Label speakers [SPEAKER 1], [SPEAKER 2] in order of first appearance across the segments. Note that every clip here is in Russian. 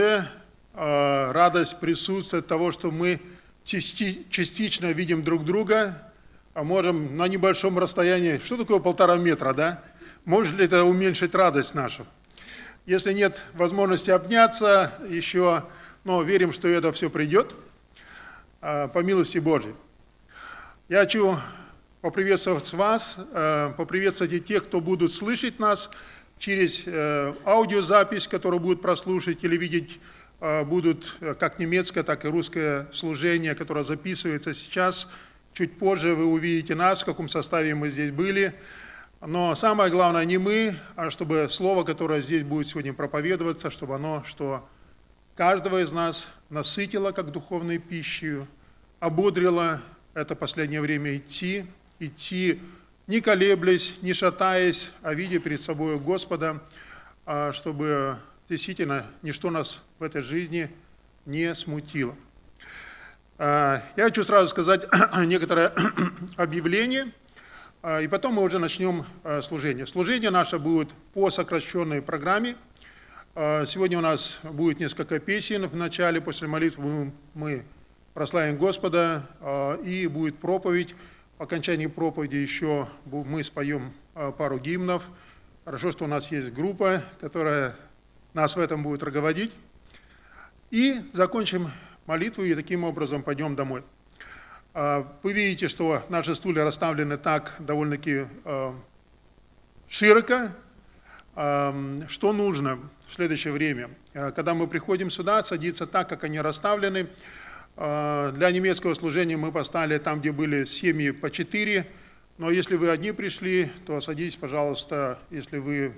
[SPEAKER 1] уже э, радость присутствия того, что мы части, частично видим друг друга, а можем на небольшом расстоянии, что такое полтора метра, да? Может ли это уменьшить радость нашу? Если нет возможности обняться еще, но верим, что это все придет, э, по милости Божьей. Я хочу поприветствовать вас, э, поприветствовать и тех, кто будут слышать нас через э, аудиозапись, которую будут прослушать или видеть э, будут как немецкое, так и русское служение, которое записывается сейчас. Чуть позже вы увидите нас, в каком составе мы здесь были. Но самое главное не мы, а чтобы слово, которое здесь будет сегодня проповедоваться, чтобы оно, что каждого из нас насытило как духовной пищей, ободрило это последнее время идти, идти не колеблясь, не шатаясь, а видя перед собой Господа, а, чтобы действительно ничто нас в этой жизни не смутило. А, я хочу сразу сказать некоторое объявление, а, и потом мы уже начнем служение. Служение наше будет по сокращенной программе. Сегодня у нас будет несколько песен в начале, после молитвы мы прославим Господа, и будет проповедь. Окончании проповеди еще мы споем а, пару гимнов. Хорошо, что у нас есть группа, которая нас в этом будет руководить. И закончим молитву, и таким образом пойдем домой. А, вы видите, что наши стулья расставлены так довольно-таки а, широко. Что нужно в следующее время? Когда мы приходим сюда, садиться так, как они расставлены – для немецкого служения мы поставили там, где были семьи по четыре. Но если вы одни пришли, то садитесь, пожалуйста, если вы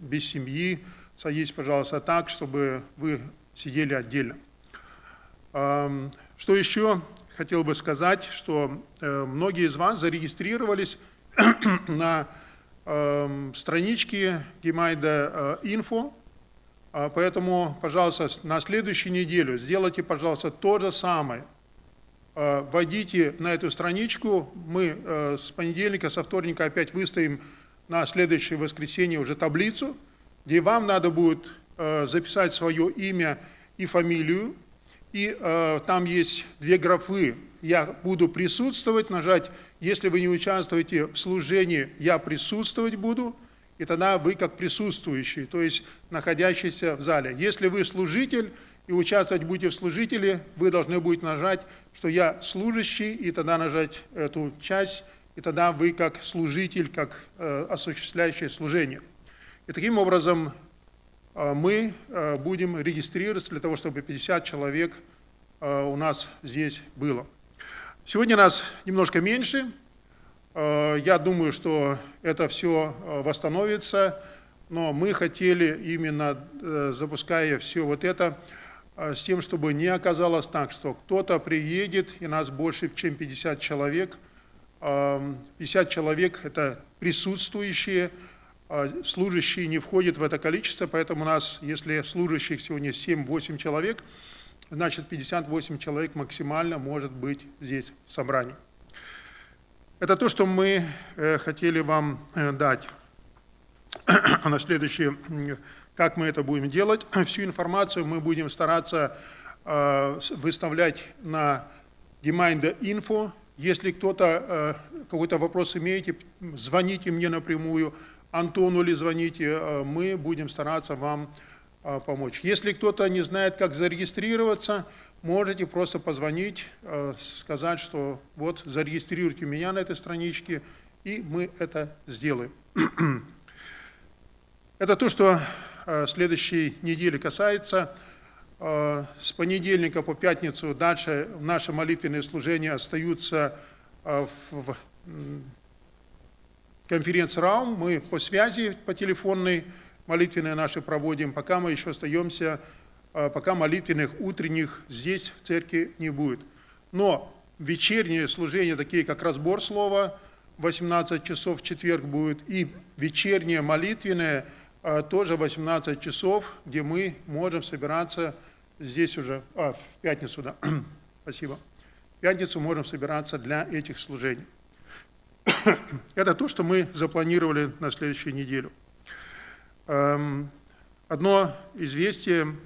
[SPEAKER 1] без семьи, садитесь, пожалуйста, так, чтобы вы сидели отдельно. Что еще хотел бы сказать, что э, многие из вас зарегистрировались на страничке Gemeinde Info, а, поэтому, пожалуйста, на следующую неделю сделайте, пожалуйста, то же самое. А, войдите на эту страничку, мы э, с понедельника, со вторника опять выставим на следующее воскресенье уже таблицу, где вам надо будет э, записать свое имя и фамилию, и э, там есть две графы. Я буду присутствовать, нажать, если вы не участвуете в служении, я присутствовать буду – и тогда вы как присутствующий, то есть находящийся в зале. Если вы служитель и участвовать будете в служителе, вы должны будете нажать, что я служащий, и тогда нажать эту часть, и тогда вы как служитель, как э, осуществляющий служение. И таким образом э, мы э, будем регистрироваться для того, чтобы 50 человек э, у нас здесь было. Сегодня нас немножко меньше, я думаю, что это все э, восстановится, но мы хотели именно, э, запуская все вот это, с тем, чтобы не оказалось так, что кто-то приедет, и нас больше, чем 50 человек. 50 человек – это присутствующие, служащие не входят в это количество, поэтому у нас, если служащих сегодня 7-8 человек, значит 58 человек максимально может быть здесь в собрании. Это то, что мы э, хотели вам э, дать. На следующее, как мы это будем делать. Всю информацию мы будем стараться э, выставлять на Gemeinde Info. Если кто-то какой-то вопрос имеете, звоните мне напрямую, Антону или звоните, мы будем стараться вам помочь. Если кто-то не знает, как зарегистрироваться, можете просто позвонить, э, сказать, что вот зарегистрируйте меня на этой страничке, и мы это сделаем. Это то, что э, следующей недели касается. Э, с понедельника по пятницу дальше наши молитвенные служения остаются в конференц-раум. Мы по связи, по телефонной молитвенные наши проводим, пока мы еще остаемся пока молитвенных утренних здесь в церкви не будет. Но вечерние служения, такие как разбор слова, 18 часов в четверг будет, и вечернее молитвенное а, тоже 18 часов, где мы можем собираться здесь уже, а, в пятницу, да, спасибо. В пятницу можем собираться для этих служений. Это то, что мы запланировали на следующую неделю. Эм, одно известие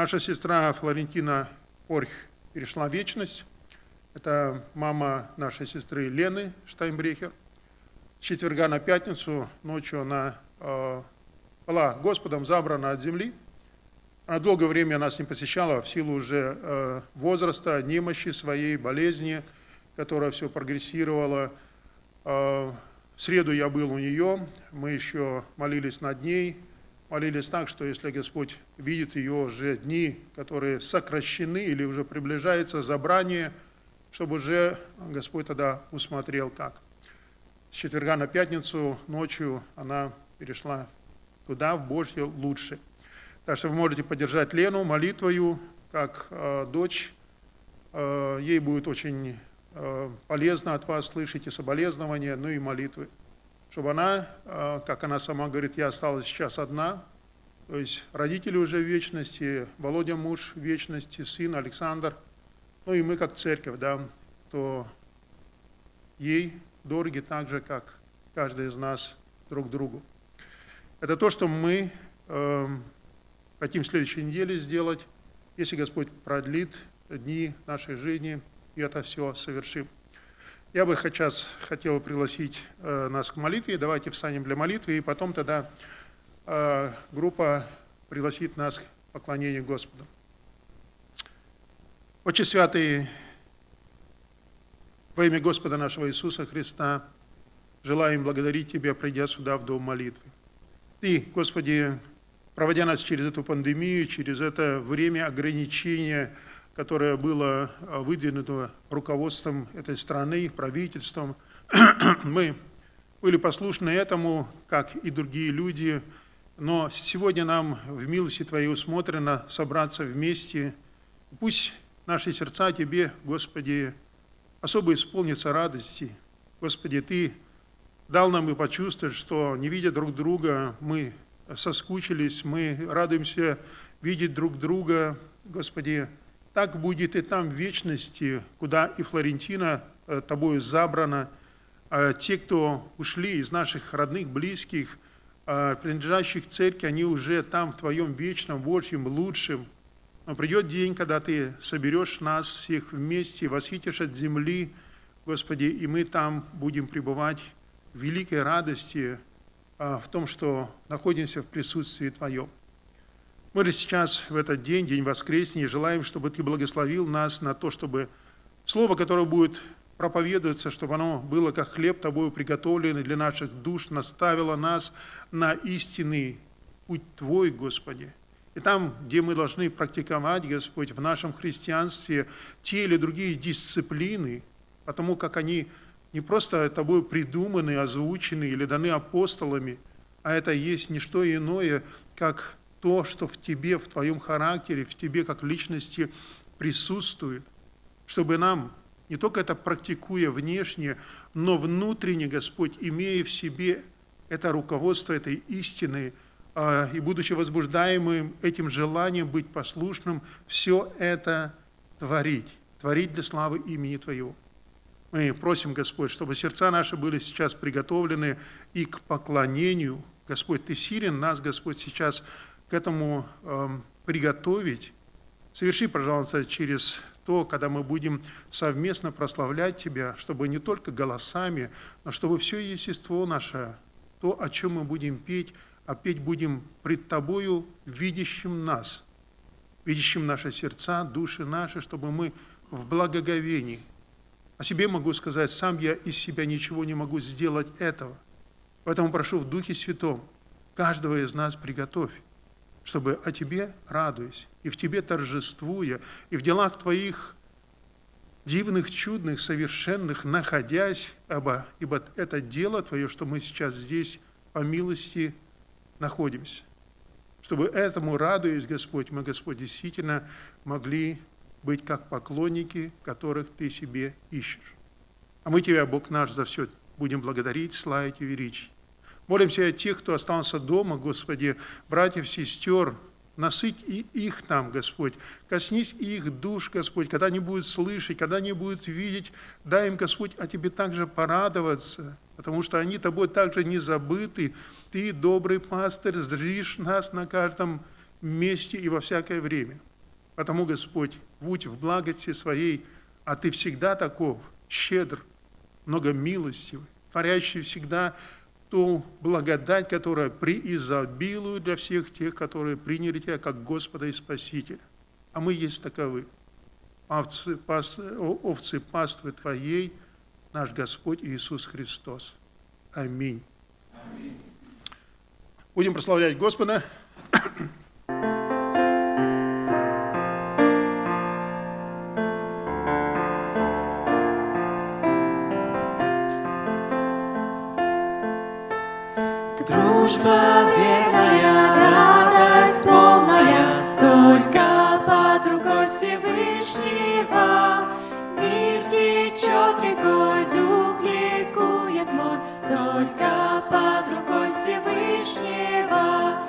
[SPEAKER 1] Наша сестра Флорентина Орх перешла в вечность. Это мама нашей сестры Лены Штайнбрехер. С четверга на пятницу ночью она э, была Господом забрана от земли. Она долгое время нас не посещала в силу уже э, возраста, немощи своей, болезни, которая все прогрессировала. Э, в среду я был у нее, мы еще молились над ней, молились так, что если Господь видит ее уже дни, которые сокращены или уже приближается забрание, чтобы уже Господь тогда усмотрел как. С четверга на пятницу ночью она перешла туда, в Божье лучше. Так что вы можете поддержать Лену молитвою, как э, дочь. Э, ей будет очень э, полезно от вас слышать и соболезнования, ну и молитвы чтобы она, э, как она сама говорит, я осталась сейчас одна, то есть родители уже в вечности, Володя муж в вечности, сын Александр, ну и мы как церковь, да, то ей дороги так же, как каждый из нас друг другу. Это то, что мы э, хотим в следующей неделе сделать, если Господь продлит дни нашей жизни, и это все совершим. Я бы сейчас хотел пригласить э, нас к молитве. Давайте встанем для молитвы, и потом тогда э, группа пригласит нас к поклонению Господу. Отче Святый, во имя Господа нашего Иисуса Христа, желаем благодарить Тебя, придя сюда в дом молитвы. Ты, Господи, проводя нас через эту пандемию, через это время ограничения, которое было а, выдвинуто руководством этой страны, правительством. Мы были послушны этому, как и другие люди, но сегодня нам в милости Твоей усмотрено собраться вместе. Пусть наши сердца Тебе, Господи, особо исполнятся радости. Господи, Ты дал нам и почувствовать, что, не видя друг друга, мы соскучились, мы радуемся видеть друг друга. Господи, так будет и там в вечности, куда и Флорентина э, тобою забрана. А те, кто ушли из наших родных, близких, а, принадлежащих церкви, они уже там в твоем вечном, Божьем, лучшем. Но придет день, когда ты соберешь нас всех вместе, восхитишь от земли, Господи, и мы там будем пребывать в великой радости а, в том, что находимся в присутствии Твоем. Мы же сейчас, в этот день, день воскресения, желаем, чтобы Ты благословил нас на то, чтобы Слово, которое будет проповедоваться, чтобы оно было как хлеб Тобою приготовленный для наших душ, наставило нас на истинный путь Твой, Господи. И там, где мы должны практиковать, Господь, в нашем христианстве те или другие дисциплины, потому как они не просто Тобой придуманы, озвучены или даны апостолами, а это есть не что иное, как то, что в тебе, в твоем характере, в тебе как личности присутствует, чтобы нам, не только это практикуя внешне, но внутренне, Господь, имея в себе это руководство этой истины, а, и будучи возбуждаемым этим желанием быть послушным, все это творить, творить для славы имени Твоего. Мы просим, Господь, чтобы сердца наши были сейчас приготовлены и к поклонению. Господь, Ты силен нас, Господь, сейчас к этому э, приготовить, соверши, пожалуйста, через то, когда мы будем совместно прославлять Тебя, чтобы не только голосами, но чтобы все естество наше, то, о чем мы будем петь, а петь будем пред Тобою, видящим нас, видящим наши сердца, души наши, чтобы мы в благоговении. О себе могу сказать, сам я из себя ничего не могу сделать этого. Поэтому прошу в Духе Святом, каждого из нас приготовь чтобы о Тебе радуясь, и в Тебе торжествуя, и в делах Твоих дивных, чудных, совершенных, находясь, ибо, ибо это дело Твое, что мы сейчас здесь по милости находимся. Чтобы этому радуясь, Господь, мы, Господь, действительно могли быть как поклонники, которых Ты себе ищешь. А мы Тебя, Бог наш, за все будем благодарить, славить и величить. Молимся о тех, кто остался дома, Господи, братьев, сестер, насыть и их там, Господь. Коснись их душ, Господь, когда они будут слышать, когда они будут видеть, дай им, Господь, о Тебе также порадоваться, потому что они Тобой также не забыты. Ты, добрый пастырь, зришь нас на каждом месте и во всякое время. Потому, Господь, будь в благости Своей, а Ты всегда таков, щедр, многомилостивый, творящий всегда ту благодать, которая преизобилует для всех тех, которые приняли Тебя как Господа и Спасителя. А мы есть таковы. Овцы, пас, овцы паствы Твоей, наш Господь Иисус Христос. Аминь. Аминь. Будем прославлять Господа.
[SPEAKER 2] Дружба верная, радость полная, Только под рукой Всевышнего. Мир течет рекой, дух ликует мой, Только под рукой Всевышнего.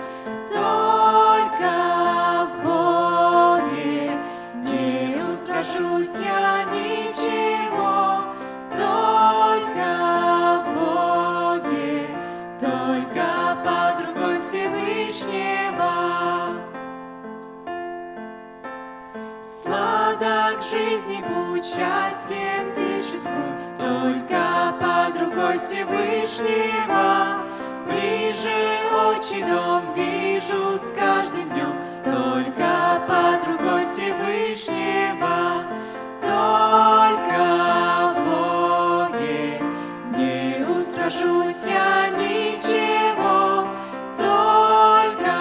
[SPEAKER 2] Счастьем дышит грудь, Только под рукой Всевышнего. Ближе отчий дом вижу с каждым днем, Только под рукой Всевышнего. Только в Боге не устрашусь я ничего, Только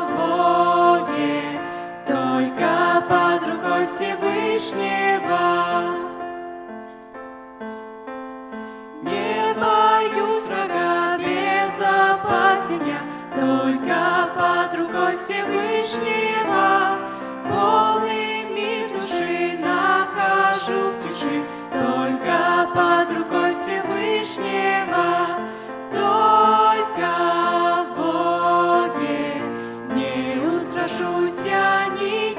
[SPEAKER 2] в Боге, только под рукой Всевышнего. Безопасен я, Только под рукой Всевышнего. Полный мир души нахожу в тиши, Только под рукой Всевышнего. Только в Боге не устрашусь я ничего,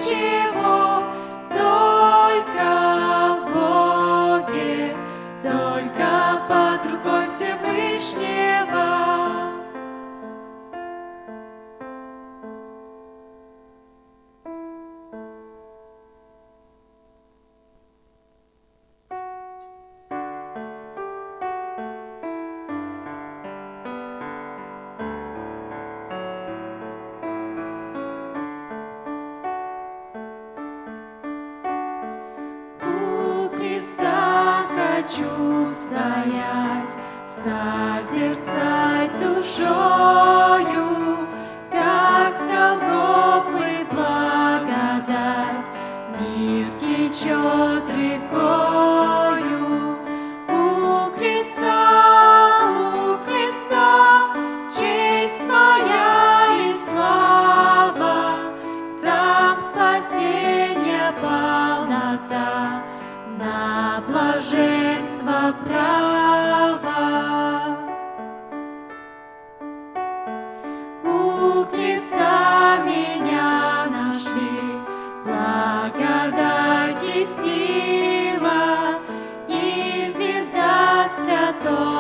[SPEAKER 2] сила, и звезда святой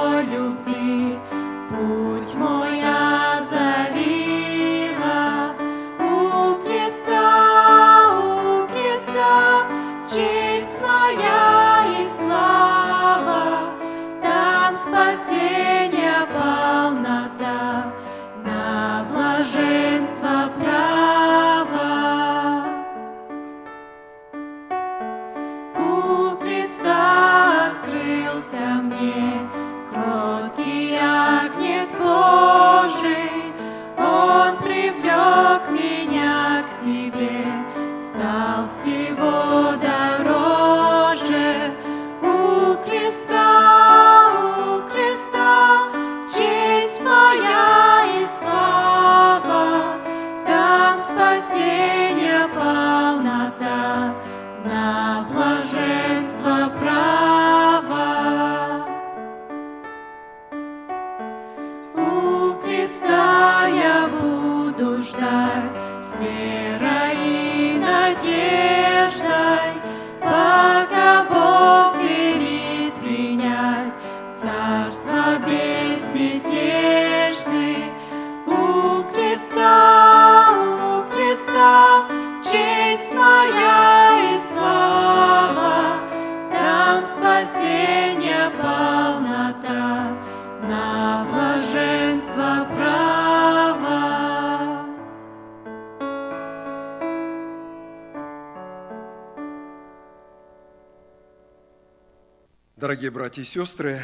[SPEAKER 3] братья и сестры,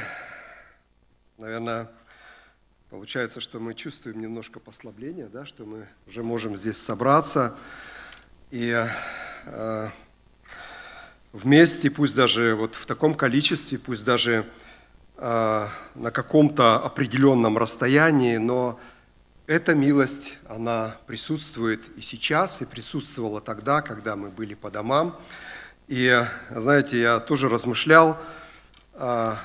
[SPEAKER 3] наверное, получается, что мы чувствуем немножко послабления, да, что мы уже можем здесь собраться и э, вместе, пусть даже вот в таком количестве, пусть даже э, на каком-то определенном расстоянии, но эта милость, она присутствует и сейчас, и присутствовала тогда, когда мы были по домам. И, знаете, я тоже размышлял, а,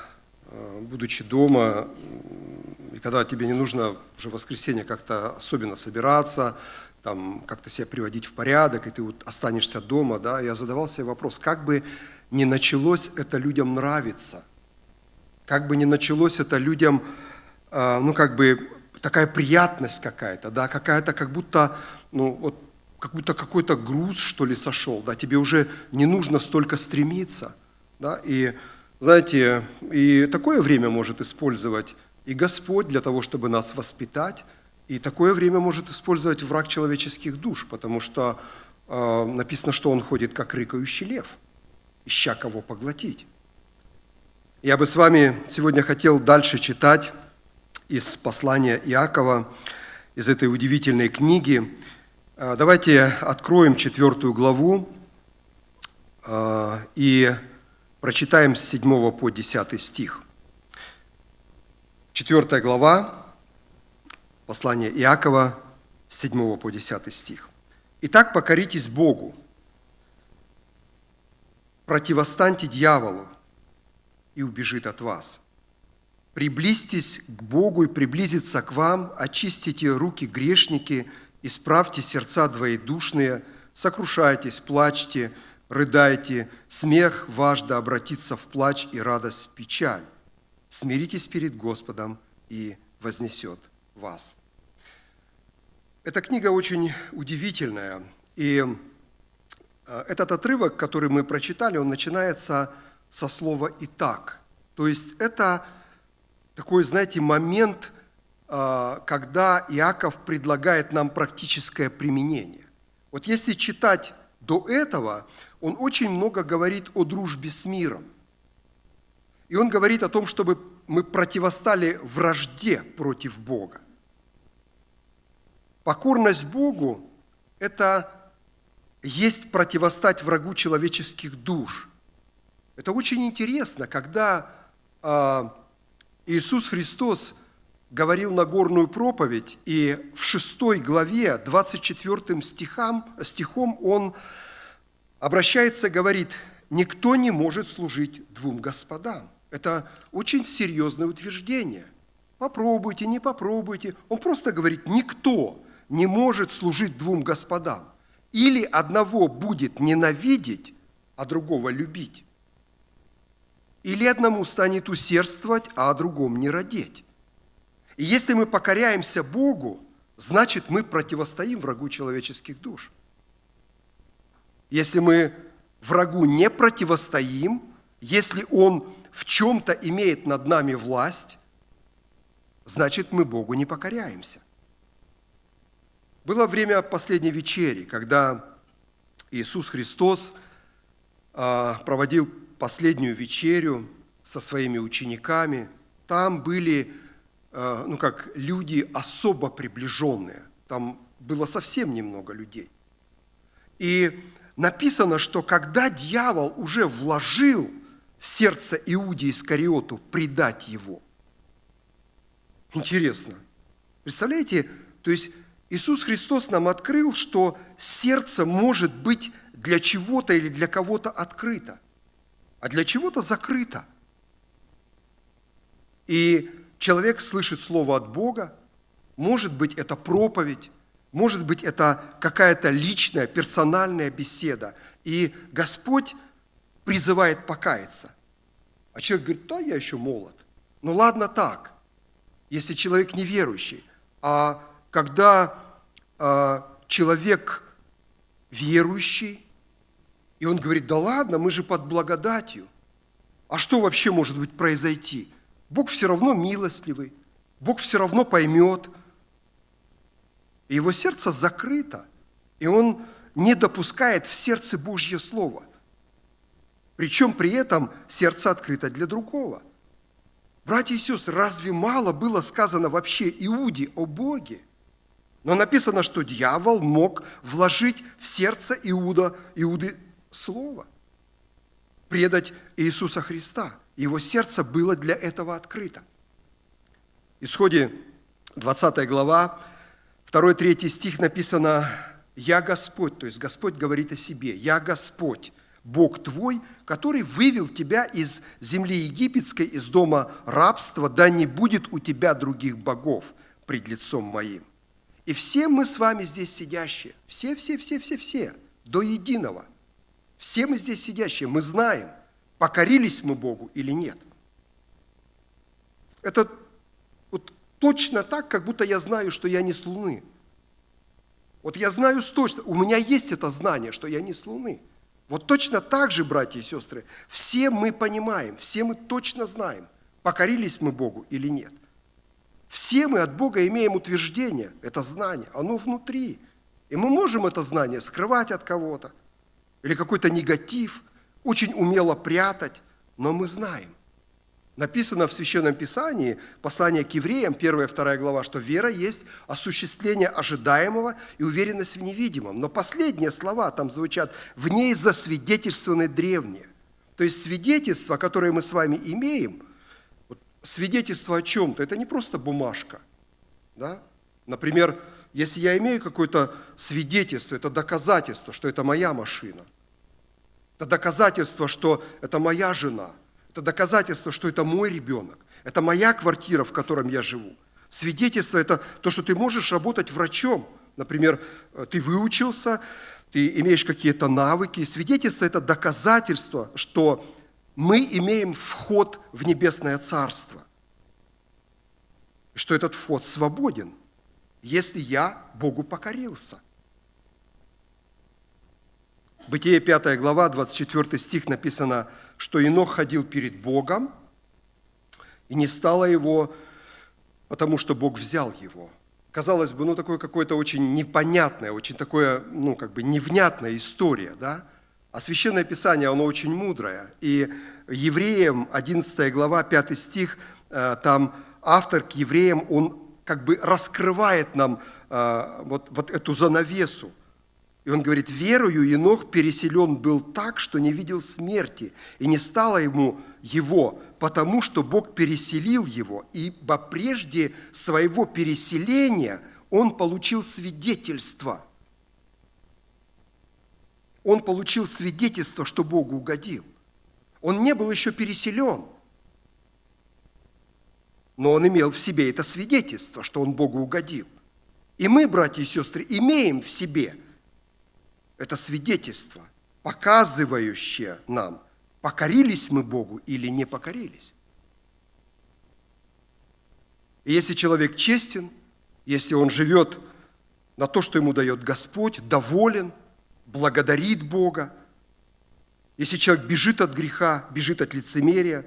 [SPEAKER 3] будучи дома, и когда тебе не нужно уже в воскресенье как-то особенно собираться, там, как-то себя приводить в порядок, и ты вот останешься дома, да, я задавал себе вопрос, как бы не началось это людям нравиться, как бы не началось это людям, а, ну, как бы такая приятность какая-то, да, какая-то как будто, ну, вот, как будто какой-то груз, что ли, сошел, да, тебе уже не нужно столько стремиться, да, и знаете, и такое время может использовать и Господь для того, чтобы нас воспитать, и такое время может использовать враг человеческих душ, потому что э, написано, что он ходит как рыкающий лев, ища кого поглотить. Я бы с вами сегодня хотел дальше читать из послания Иакова, из этой удивительной книги. Э, давайте откроем четвертую главу э, и Прочитаем с 7 по 10 стих. 4 глава, послание Иакова, с 7 по 10 стих. «Итак, покоритесь Богу, противостаньте дьяволу, и убежит от вас. Приблизьтесь к Богу и приблизиться к вам, очистите руки грешники, исправьте сердца двоедушные, сокрушайтесь, плачьте, рыдайте, смех ваш да обратится в плач и радость в печаль. Смиритесь перед Господом и вознесет вас. Эта книга очень удивительная, и э, этот отрывок, который мы прочитали, он начинается со слова «итак». То есть это такой, знаете, момент, э, когда Иаков предлагает нам практическое применение. Вот если читать до этого, он очень много говорит о дружбе с миром. И он говорит о том, чтобы мы противостали вражде против Бога. Покорность Богу – это есть противостать врагу человеческих душ. Это очень интересно, когда а, Иисус Христос говорил Нагорную проповедь, и в шестой главе, 24 стихам, стихом он обращается, говорит, никто не может служить двум господам. Это очень серьезное утверждение. Попробуйте, не попробуйте. Он просто говорит, никто не может служить двум господам. Или одного будет ненавидеть, а другого любить. Или одному станет усердствовать, а о другом не родить. И если мы покоряемся Богу, значит мы противостоим врагу человеческих душ. Если мы врагу не противостоим, если он в чем-то имеет над нами власть, значит мы Богу не покоряемся. Было время последней вечери, когда Иисус Христос а, проводил последнюю вечерю со своими учениками. Там были, а, ну как, люди особо приближенные. Там было совсем немного людей. И написано, что когда дьявол уже вложил в сердце Иудии Искариоту предать его, интересно, представляете, то есть Иисус Христос нам открыл, что сердце может быть для чего-то или для кого-то открыто, а для чего-то закрыто. И человек слышит слово от Бога, может быть, это проповедь, может быть, это какая-то личная, персональная беседа. И Господь призывает покаяться. А человек говорит, да, я еще молод. Ну ладно так, если человек неверующий. А когда э, человек верующий, И он говорит, да ладно, мы же под благодатью. А что вообще может быть произойти? Бог все равно милостливый, Бог все равно поймет. Его сердце закрыто, и он не допускает в сердце Божье Слово. Причем при этом сердце открыто для другого. Братья и сестры, разве мало было сказано вообще Иуде о Боге? Но написано, что дьявол мог вложить в сердце Иуда, Иуды слово, предать Иисуса Христа. Его сердце было для этого открыто. Исходе 20 глава, 2-3 стих написано «Я Господь», то есть Господь говорит о себе, «Я Господь, Бог твой, который вывел тебя из земли египетской, из дома рабства, да не будет у тебя других богов пред лицом моим». И все мы с вами здесь сидящие, все, все, все, все, все, до единого, все мы здесь сидящие, мы знаем, покорились мы Богу или нет. Это точно так, как будто я знаю, что я не с Луны. Вот я знаю точно, у меня есть это знание, что я не с Луны – вот точно так же, братья и сестры, все мы понимаем, все мы точно знаем, покорились мы Богу или нет. Все мы от Бога имеем утверждение, это знание, оно внутри. И мы можем это знание скрывать от кого-то, или какой-то негатив, очень умело прятать, но мы знаем. Написано в Священном Писании, послание к евреям, 1 и 2 глава, что вера есть осуществление ожидаемого и уверенность в невидимом. Но последние слова там звучат, в ней засвидетельствованы древние. То есть свидетельство, которое мы с вами имеем, свидетельство о чем-то, это не просто бумажка. Да? Например, если я имею какое-то свидетельство, это доказательство, что это моя машина. Это доказательство, что это моя жена – это доказательство, что это мой ребенок. Это моя квартира, в котором я живу. Свидетельство – это то, что ты можешь работать врачом. Например, э, ты выучился, ты имеешь какие-то навыки. Свидетельство – это доказательство, что мы имеем вход в небесное царство. Что этот вход свободен, если я Богу покорился. Бытие 5 глава, 24 стих написано – что Инох ходил перед Богом, и не стало его, потому что Бог взял его. Казалось бы, ну, такое какое-то очень непонятное, очень такое, ну, как бы невнятная история, да? А Священное Писание, оно очень мудрое. И евреям, 11 глава, 5 стих, э, там автор к евреям, он как бы раскрывает нам э, вот, вот эту занавесу – и он говорит, верою Енох переселен был так, что не видел смерти, и не стало ему его, потому что Бог переселил его, ибо прежде своего переселения он получил свидетельство. Он получил свидетельство, что Богу угодил. Он не был еще переселен, но он имел в себе это свидетельство, что он Богу угодил. И мы, братья и сестры, имеем в себе – это свидетельство, показывающее нам, покорились мы Богу или не покорились. И если человек честен, если он живет на то, что ему дает Господь, доволен, благодарит Бога, если человек бежит от греха, бежит от лицемерия,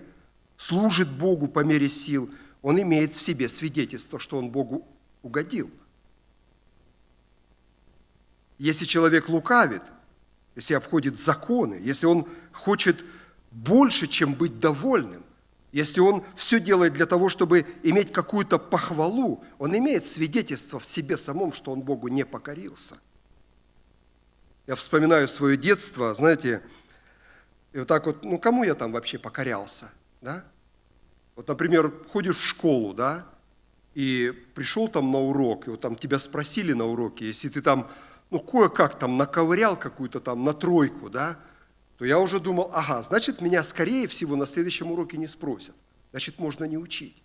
[SPEAKER 3] служит Богу по мере сил, он имеет в себе свидетельство, что он Богу угодил – если человек лукавит, если обходит законы, если он хочет больше, чем быть довольным, если он все делает для того, чтобы иметь какую-то похвалу, он имеет свидетельство в себе самом, что он Богу не покорился. Я вспоминаю свое детство, знаете, и вот так вот, ну кому я там вообще покорялся, да? Вот, например, ходишь в школу, да, и пришел там на урок, и вот там тебя спросили на уроке, если ты там ну, кое-как там наковырял какую-то там на тройку, да, то я уже думал, ага, значит, меня, скорее всего, на следующем уроке не спросят. Значит, можно не учить.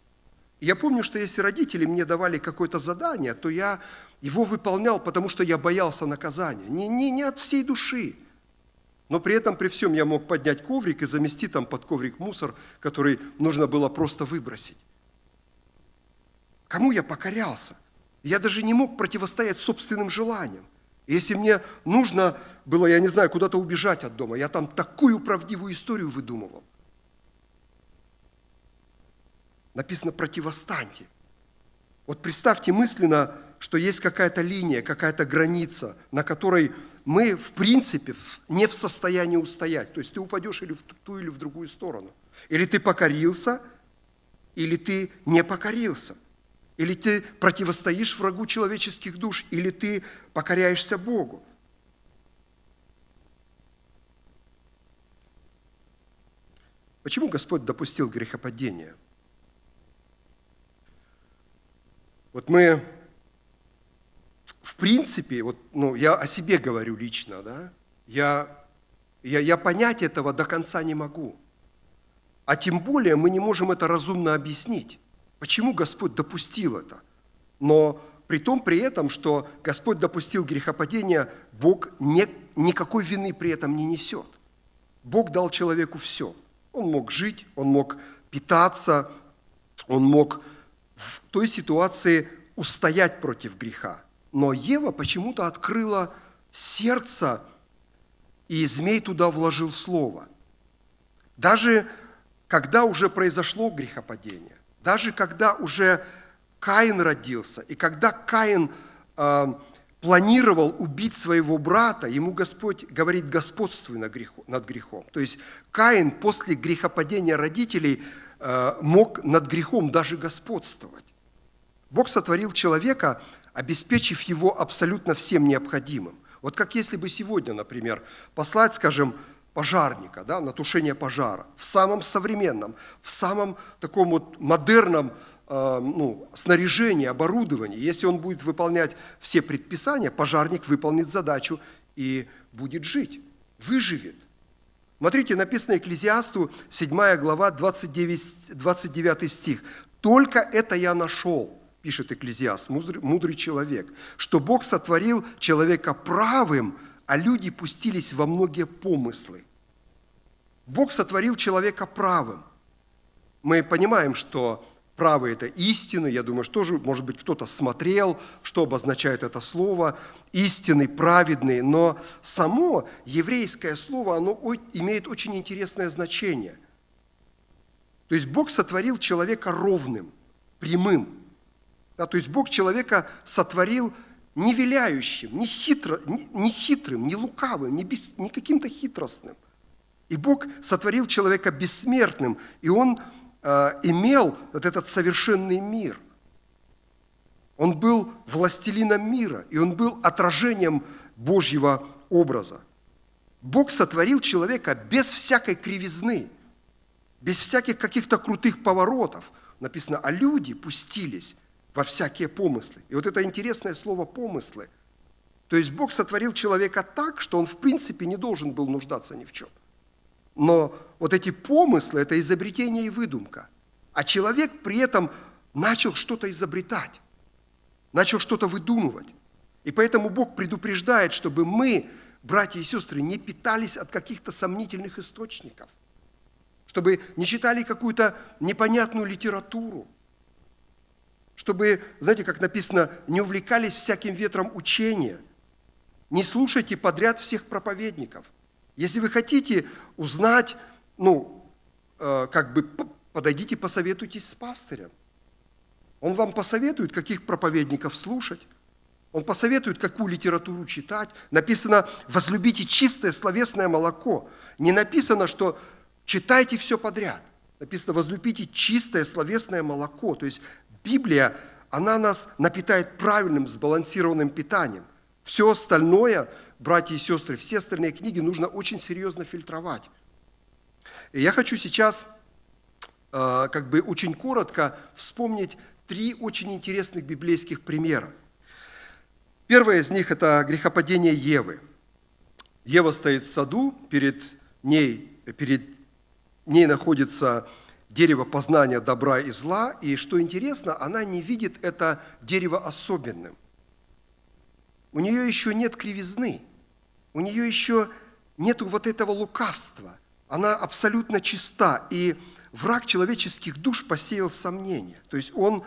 [SPEAKER 3] И я помню, что если родители мне давали какое-то задание, то я его выполнял, потому что я боялся наказания. Не, не, не от всей души. Но при этом, при всем, я мог поднять коврик и замести там под коврик мусор, который нужно было просто выбросить. Кому я покорялся? Я даже не мог противостоять собственным желаниям. Если мне нужно было, я не знаю, куда-то убежать от дома, я там такую правдивую историю выдумывал. Написано «противостаньте». Вот представьте мысленно, что есть какая-то линия, какая-то граница, на которой мы, в принципе, не в состоянии устоять. То есть ты упадешь или в ту, или в другую сторону. Или ты покорился, или ты не покорился. Или ты противостоишь врагу человеческих душ, или ты покоряешься Богу. Почему Господь допустил грехопадение? Вот мы, в принципе, вот, ну, я о себе говорю лично, да, я, я, я понять этого до конца не могу. А тем более мы не можем это разумно объяснить. Почему Господь допустил это? Но при том, при этом, что Господь допустил грехопадение, Бог не, никакой вины при этом не несет. Бог дал человеку все. Он мог жить, он мог питаться, он мог в той ситуации устоять против греха. Но Ева почему-то открыла сердце, и змей туда вложил слово. Даже когда уже произошло грехопадение, даже когда уже Каин родился, и когда Каин э, планировал убить своего брата, ему Господь говорит, господствуй над грехом. Над грехом. То есть Каин после грехопадения родителей э, мог над грехом даже господствовать. Бог сотворил человека, обеспечив его абсолютно всем необходимым. Вот как если бы сегодня, например, послать, скажем, пожарника да, на тушение пожара в самом современном, в самом таком вот модерном э, ну, снаряжении, оборудовании. Если он будет выполнять все предписания, пожарник выполнит задачу и будет жить, выживет. Смотрите, написано Экклезиасту, 7 глава, 29, 29 стих. «Только это я нашел, пишет Экклезиаст, мудрый, мудрый человек, что Бог сотворил человека правым, а люди пустились во многие помыслы. Бог сотворил человека правым. Мы понимаем, что правый – это истина. Я думаю, что же, может быть, кто-то смотрел, что обозначает это слово. Истинный, праведный. Но само еврейское слово, оно имеет очень интересное значение. То есть Бог сотворил человека ровным, прямым. Да, то есть Бог человека сотворил не виляющим, не, хитро, не, не хитрым, не лукавым, не, без, не каким-то хитростным. И Бог сотворил человека бессмертным, и он э, имел вот этот совершенный мир. Он был властелином мира, и он был отражением Божьего образа. Бог сотворил человека без всякой кривизны, без всяких каких-то крутых поворотов. Написано, а люди пустились во всякие помыслы. И вот это интересное слово «помыслы». То есть Бог сотворил человека так, что он в принципе не должен был нуждаться ни в чем. Но вот эти помыслы – это изобретение и выдумка. А человек при этом начал что-то изобретать, начал что-то выдумывать. И поэтому Бог предупреждает, чтобы мы, братья и сестры, не питались от каких-то сомнительных источников, чтобы не читали какую-то непонятную литературу, чтобы, знаете, как написано, не увлекались всяким ветром учения, не слушайте подряд всех проповедников. Если вы хотите узнать, ну, э, как бы подойдите, посоветуйтесь с пастырем. Он вам посоветует, каких проповедников слушать. Он посоветует, какую литературу читать. Написано, возлюбите чистое словесное молоко. Не написано, что читайте все подряд. Написано, возлюбите чистое словесное молоко. То есть Библия, она нас напитает правильным, сбалансированным питанием. Все остальное, братья и сестры, все остальные книги нужно очень серьезно фильтровать. И я хочу сейчас э, как бы очень коротко вспомнить три очень интересных библейских примера. Первое из них – это грехопадение Евы. Ева стоит в саду, перед ней, перед ней находится дерево познания добра и зла, и что интересно, она не видит это дерево особенным. У нее еще нет кривизны, у нее еще нет вот этого лукавства. Она абсолютно чиста, и враг человеческих душ посеял сомнения. То есть он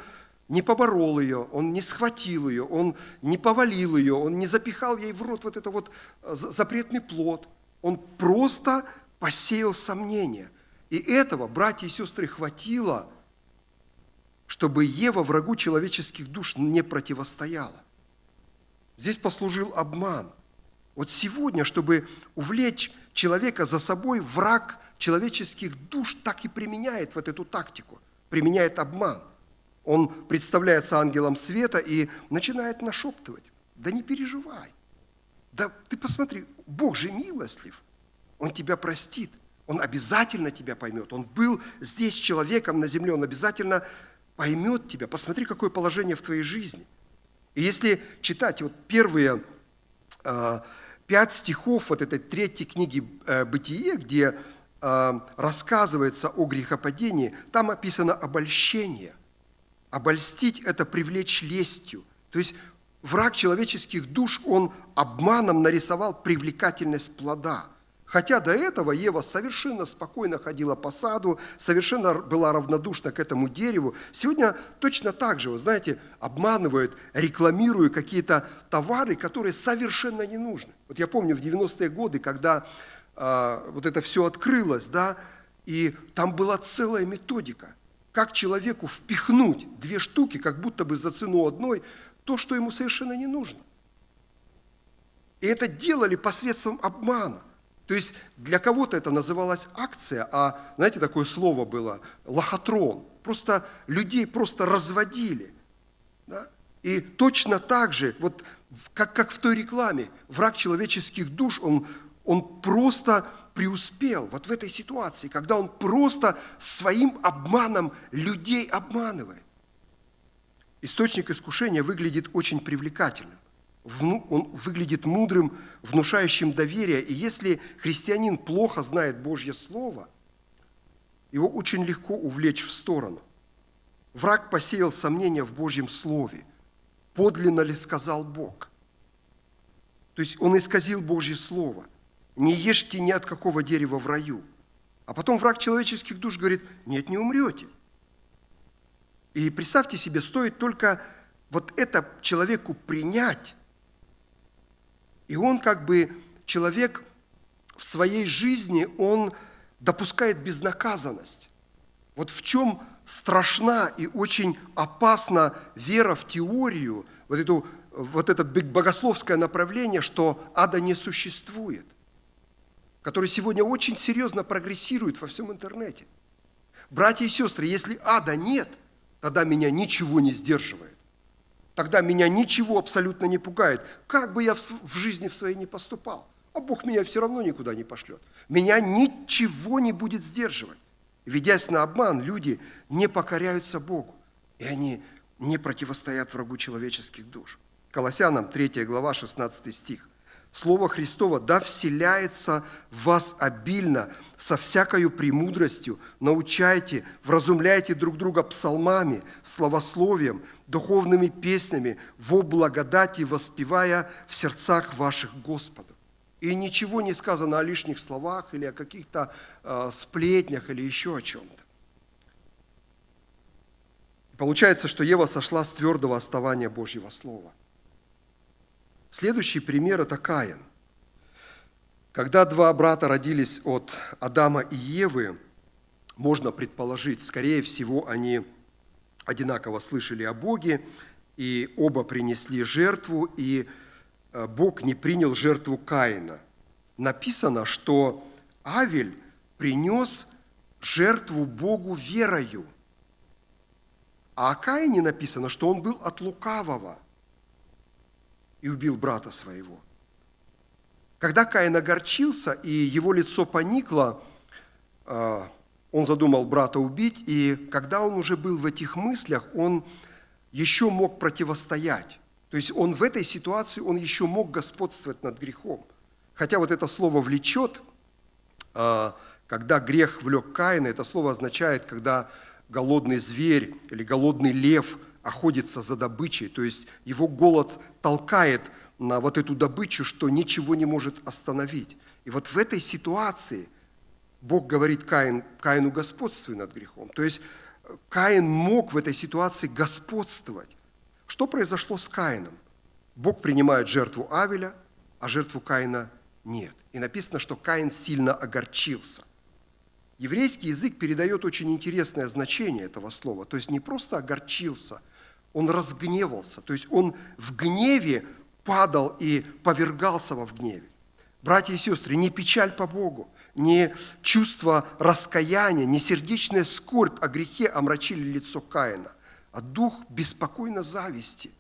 [SPEAKER 3] не поборол ее, он не схватил ее, он не повалил ее, он не запихал ей в рот вот это вот э, запретный плод. Он просто посеял сомнения. И этого, братья и сестры, хватило, чтобы Ева врагу человеческих душ не противостояла. Здесь послужил обман. Вот сегодня, чтобы увлечь человека за собой, враг человеческих душ так и применяет вот эту тактику, применяет обман. Он представляется ангелом света и начинает нашептывать. Да не переживай. Да ты посмотри, Бог же милостлив. Он тебя простит. Он обязательно тебя поймет. Он был здесь человеком на земле. Он обязательно поймет тебя. Посмотри, какое положение в твоей жизни. И если читать вот первые э, пять стихов вот этой третьей книги э, «Бытие», где э, рассказывается о грехопадении, там описано обольщение. Обольстить – это привлечь лестью. То есть враг человеческих душ, он обманом нарисовал привлекательность плода – Хотя до этого Ева совершенно спокойно ходила по саду, совершенно была равнодушна к этому дереву. Сегодня точно так же, вы знаете, обманывают, рекламируют какие-то товары, которые совершенно не нужны. Вот я помню в 90-е годы, когда э, вот это все открылось, да, и там была целая методика, как человеку впихнуть две штуки, как будто бы за цену одной, то, что ему совершенно не нужно. И это делали посредством обмана. То есть для кого-то это называлась акция, а, знаете, такое слово было, лохотрон. Просто людей просто разводили. Да? И точно так же, вот как, как в той рекламе, враг человеческих душ, он, он просто преуспел вот в этой ситуации, когда он просто своим обманом людей обманывает. Источник искушения выглядит очень привлекательным он выглядит мудрым, внушающим доверие. И если христианин плохо знает Божье Слово, его очень легко увлечь в сторону. Враг посеял сомнения в Божьем Слове. Подлинно ли сказал Бог? То есть он исказил Божье Слово. Не ешьте ни от какого дерева в раю. А потом враг человеческих душ говорит, нет, не умрете. И представьте себе, стоит только вот это человеку принять, и он как бы, человек в своей жизни, он допускает безнаказанность. Вот в чем страшна и очень опасна вера в теорию, вот, эту, вот это богословское направление, что ада не существует, которое сегодня очень серьезно прогрессирует во всем интернете. Братья и сестры, если ада нет, тогда меня ничего не сдерживает тогда меня ничего абсолютно не пугает. Как бы я в жизни в своей не поступал, а Бог меня все равно никуда не пошлет. Меня ничего не будет сдерживать. Ведясь на обман, люди не покоряются Богу, и они не противостоят врагу человеческих душ. Колоссянам 3 глава 16 стих. Слово Христово да вселяется в вас обильно, со всякою премудростью, научайте, вразумляйте друг друга псалмами, словословием, духовными песнями, во благодати воспевая в сердцах ваших Господу. И ничего не сказано о лишних словах или о каких-то э, сплетнях или еще о чем-то. Получается, что Ева сошла с твердого основания Божьего Слова – Следующий пример – это Каин. Когда два брата родились от Адама и Евы, можно предположить, скорее всего, они одинаково слышали о Боге, и оба принесли жертву, и э, Бог не принял жертву Каина. Написано, что Авель принес жертву Богу верою. А о Каине написано, что он был от лукавого – и убил брата своего. Когда Каин огорчился, и его лицо поникло, а, он задумал брата убить, и когда он уже был в этих мыслях, он еще мог противостоять. То есть он в этой ситуации, он еще мог господствовать над грехом. Хотя вот это слово «влечет», а, когда грех влек Каина, это слово означает, когда голодный зверь или голодный лев охотится за добычей, то есть его голод толкает на вот эту добычу, что ничего не может остановить. И вот в этой ситуации Бог говорит Каин, Каину господствуй над грехом. То есть э, Каин мог в этой ситуации господствовать. Что произошло с Каином? Бог принимает жертву Авеля, а жертву Каина нет. И написано, что Каин сильно огорчился. Еврейский язык передает очень интересное значение этого слова. То есть не просто огорчился – он разгневался, то есть он в гневе падал и повергался во в гневе. Братья и сестры, не печаль по Богу, не чувство раскаяния, не сердечная скорбь о грехе омрачили лицо Каина, а дух беспокойно зависти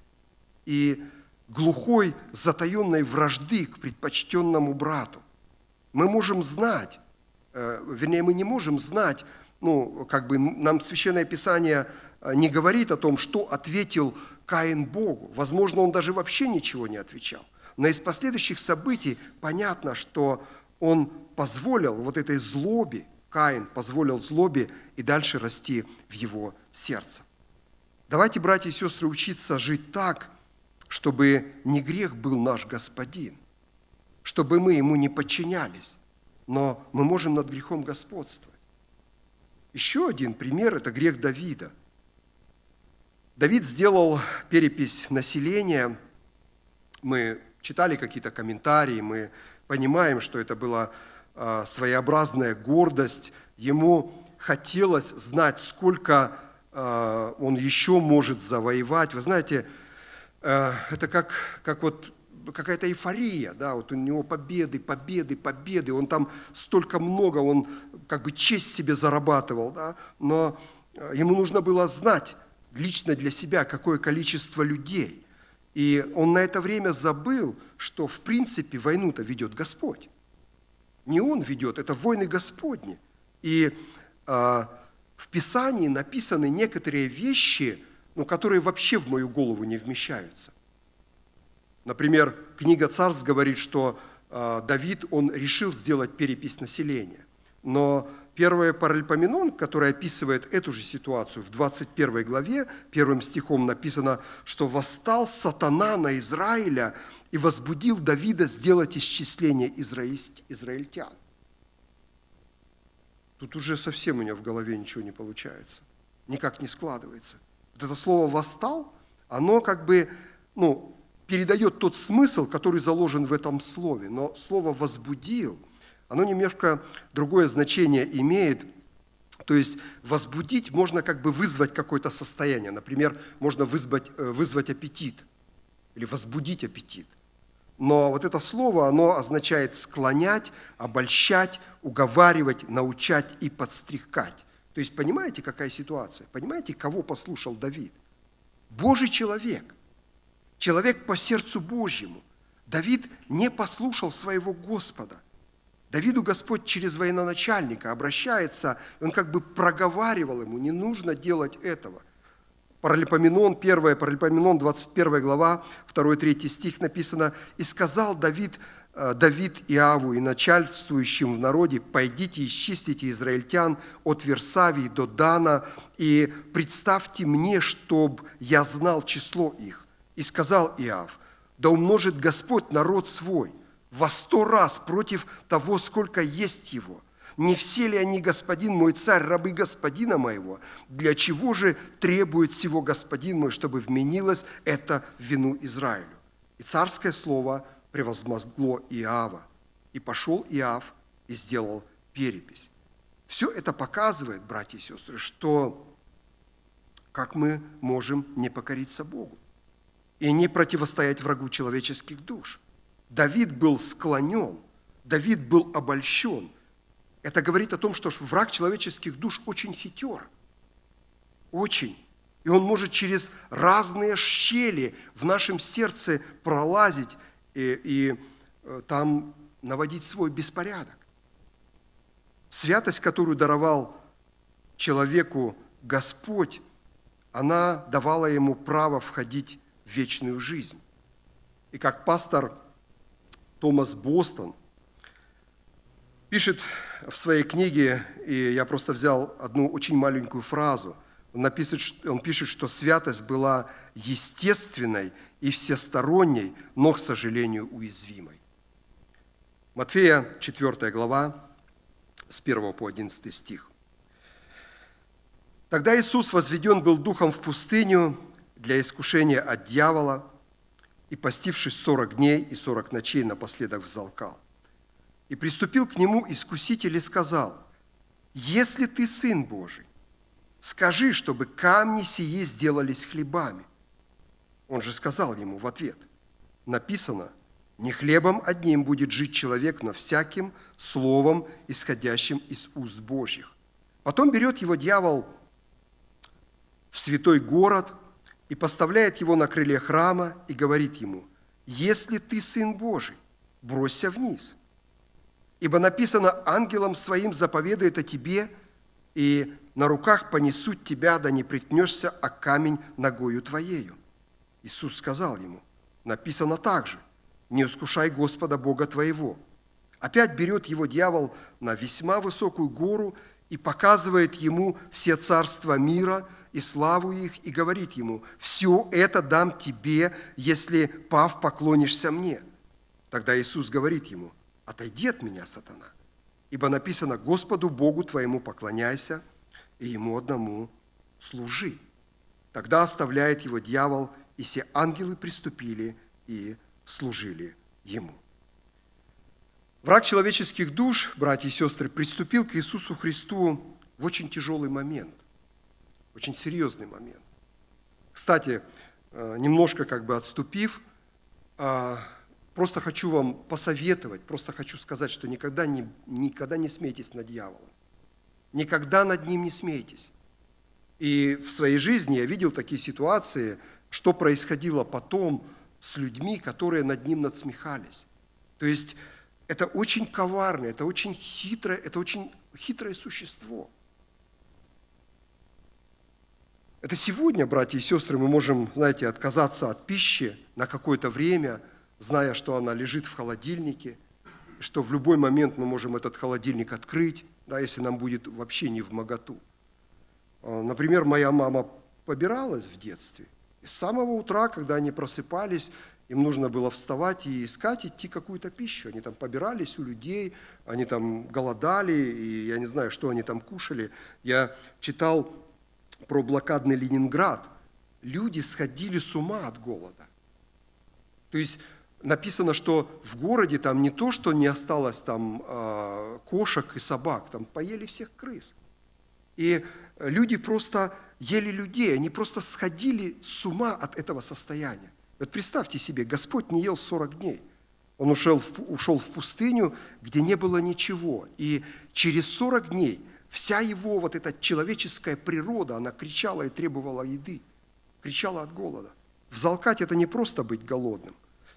[SPEAKER 3] и глухой затаенной вражды к предпочтенному брату. Мы можем знать, э, вернее, мы не можем знать, ну, как бы нам Священное Писание э, не говорит о том, что ответил Каин Богу. Возможно, он даже вообще ничего не отвечал. Но из последующих событий понятно, что он позволил вот этой злобе, Каин позволил злобе и дальше расти в его сердце. Давайте, братья и сестры, учиться жить так, чтобы не грех был наш Господин, чтобы мы ему не подчинялись, но мы можем над грехом господствовать. Еще один пример – это грех Давида. Давид сделал перепись населения. Мы читали какие-то комментарии, мы понимаем, что это была а, своеобразная гордость. Ему хотелось знать, сколько а, он еще может завоевать. Вы знаете, э, это как, как вот какая-то эйфория, да, вот у него победы, победы, победы, он там столько много, он как бы честь себе зарабатывал, да, но э, ему нужно было знать лично для себя, какое количество людей. И он на это время забыл, что в принципе войну-то ведет Господь. Не он ведет, это войны Господни. И э, в Писании написаны некоторые вещи, ну, которые вообще в мою голову не вмещаются. Например, книга «Царств» говорит, что э, Давид, он решил сделать перепись населения. Но первое паральпоменон, которое описывает эту же ситуацию, в 21 главе, первым стихом написано, что «восстал сатана на Израиля и возбудил Давида сделать исчисление израильтян». Тут уже совсем у меня в голове ничего не получается, никак не складывается. Вот это слово «восстал», оно как бы ну, передает тот смысл, который заложен в этом слове, но слово «возбудил» оно немножко другое значение имеет. То есть возбудить можно как бы вызвать какое-то состояние. Например, можно вызвать, э, вызвать аппетит или возбудить аппетит. Но вот это слово, оно означает склонять, обольщать, уговаривать, научать и подстрекать. То есть понимаете, какая ситуация? Понимаете, кого послушал Давид? Божий человек, человек по сердцу Божьему. Давид не послушал своего Господа. Давиду Господь через военачальника обращается, он как бы проговаривал ему, не нужно делать этого. Паралипоменон, 1 Паралипоменон, 21 глава, 2-3 стих написано, «И сказал Давид, э, Давид Иаву и начальствующим в народе, «Пойдите, и исчистите израильтян от Версавии до Дана, и представьте мне, чтоб я знал число их». И сказал Иав, «Да умножит Господь народ свой» во сто раз против того, сколько есть его. Не все ли они, господин мой царь, рабы господина моего? Для чего же требует всего господин мой, чтобы вменилось это вину Израилю? И царское слово превозмогло Иава. И пошел Иав и сделал перепись. Все это показывает, братья и сестры, что как мы можем не покориться Богу и не противостоять врагу человеческих душ – Давид был склонен, Давид был обольщен. Это говорит о том, что враг человеческих душ очень хитер. Очень. И он может через разные щели в нашем сердце пролазить и, и э, там наводить свой беспорядок. Святость, которую даровал человеку Господь, она давала ему право входить в вечную жизнь. И как пастор Томас Бостон пишет в своей книге, и я просто взял одну очень маленькую фразу, он, напишет, он пишет, что святость была естественной и всесторонней, но, к сожалению, уязвимой. Матфея 4 глава, с 1 по 11 стих. Тогда Иисус возведен был духом в пустыню для искушения от дьявола – и, постившись сорок дней и сорок ночей, напоследок взалкал. И приступил к нему искуситель и сказал, «Если ты Сын Божий, скажи, чтобы камни сии сделались хлебами». Он же сказал ему в ответ, написано, «Не хлебом одним будет жить человек, но всяким словом, исходящим из уст Божьих». Потом берет его дьявол в святой город и поставляет его на крыле храма и говорит ему, «Если ты Сын Божий, бросься вниз, ибо написано, ангелом своим заповедает о тебе, и на руках понесут тебя, да не притнешься о камень ногою твоею». Иисус сказал ему, написано также, «Не искушай Господа Бога твоего». Опять берет его дьявол на весьма высокую гору и показывает ему все царства мира и славу их, и говорит ему, «Все это дам тебе, если, пав, поклонишься мне». Тогда Иисус говорит ему, «Отойди от меня, сатана, ибо написано, Господу Богу твоему поклоняйся, и Ему одному служи». Тогда оставляет его дьявол, и все ангелы приступили и служили ему. Враг человеческих душ, братья и сестры, приступил к Иисусу Христу в очень тяжелый момент, очень серьезный момент. Кстати, э, немножко как бы отступив, э, просто хочу вам посоветовать, просто хочу сказать, что никогда не, никогда не смейтесь над дьяволом. Никогда над ним не смейтесь. И в своей жизни я видел такие ситуации, что происходило потом с людьми, которые над ним надсмехались. То есть это очень коварное, это очень хитрое, это очень хитрое существо. Это сегодня, братья и сестры, мы можем, знаете, отказаться от пищи на какое-то время, зная, что она лежит в холодильнике, что в любой момент мы можем этот холодильник открыть, да, если нам будет вообще не в моготу. А, например, моя мама побиралась в детстве. И с самого утра, когда они просыпались, им нужно было вставать и искать, идти какую-то пищу. Они там побирались у людей, они там голодали, и я не знаю, что они там кушали. Я читал про блокадный Ленинград. Люди сходили с ума от голода. То есть написано, что в городе там не то, что не осталось там э, кошек и собак, там поели всех крыс. И люди просто ели людей, они просто сходили с ума от этого состояния. Вот представьте себе, Господь не ел 40 дней. Он ушел в, ушел в пустыню, где не было ничего. И через 40 дней вся его вот эта человеческая природа, она кричала и требовала еды, кричала от голода. Взалкать – это не просто быть голодным.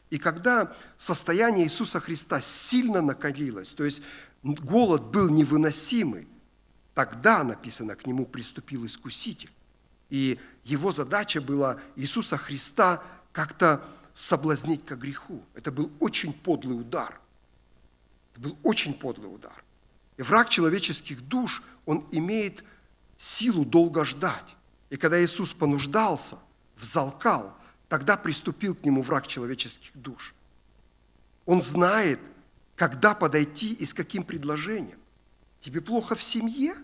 [SPEAKER 3] И когда состояние Иисуса Христа сильно накалилось, то есть голод был невыносимый, тогда, написано, к нему приступил Искуситель. И его задача была Иисуса Христа – как-то соблазнить к греху. Это был очень подлый удар. Это был очень подлый удар. И враг человеческих душ, он имеет силу долго ждать. И когда Иисус понуждался, взалкал, тогда приступил к нему враг человеческих душ. Он знает, когда подойти и с каким предложением. Тебе плохо в семье?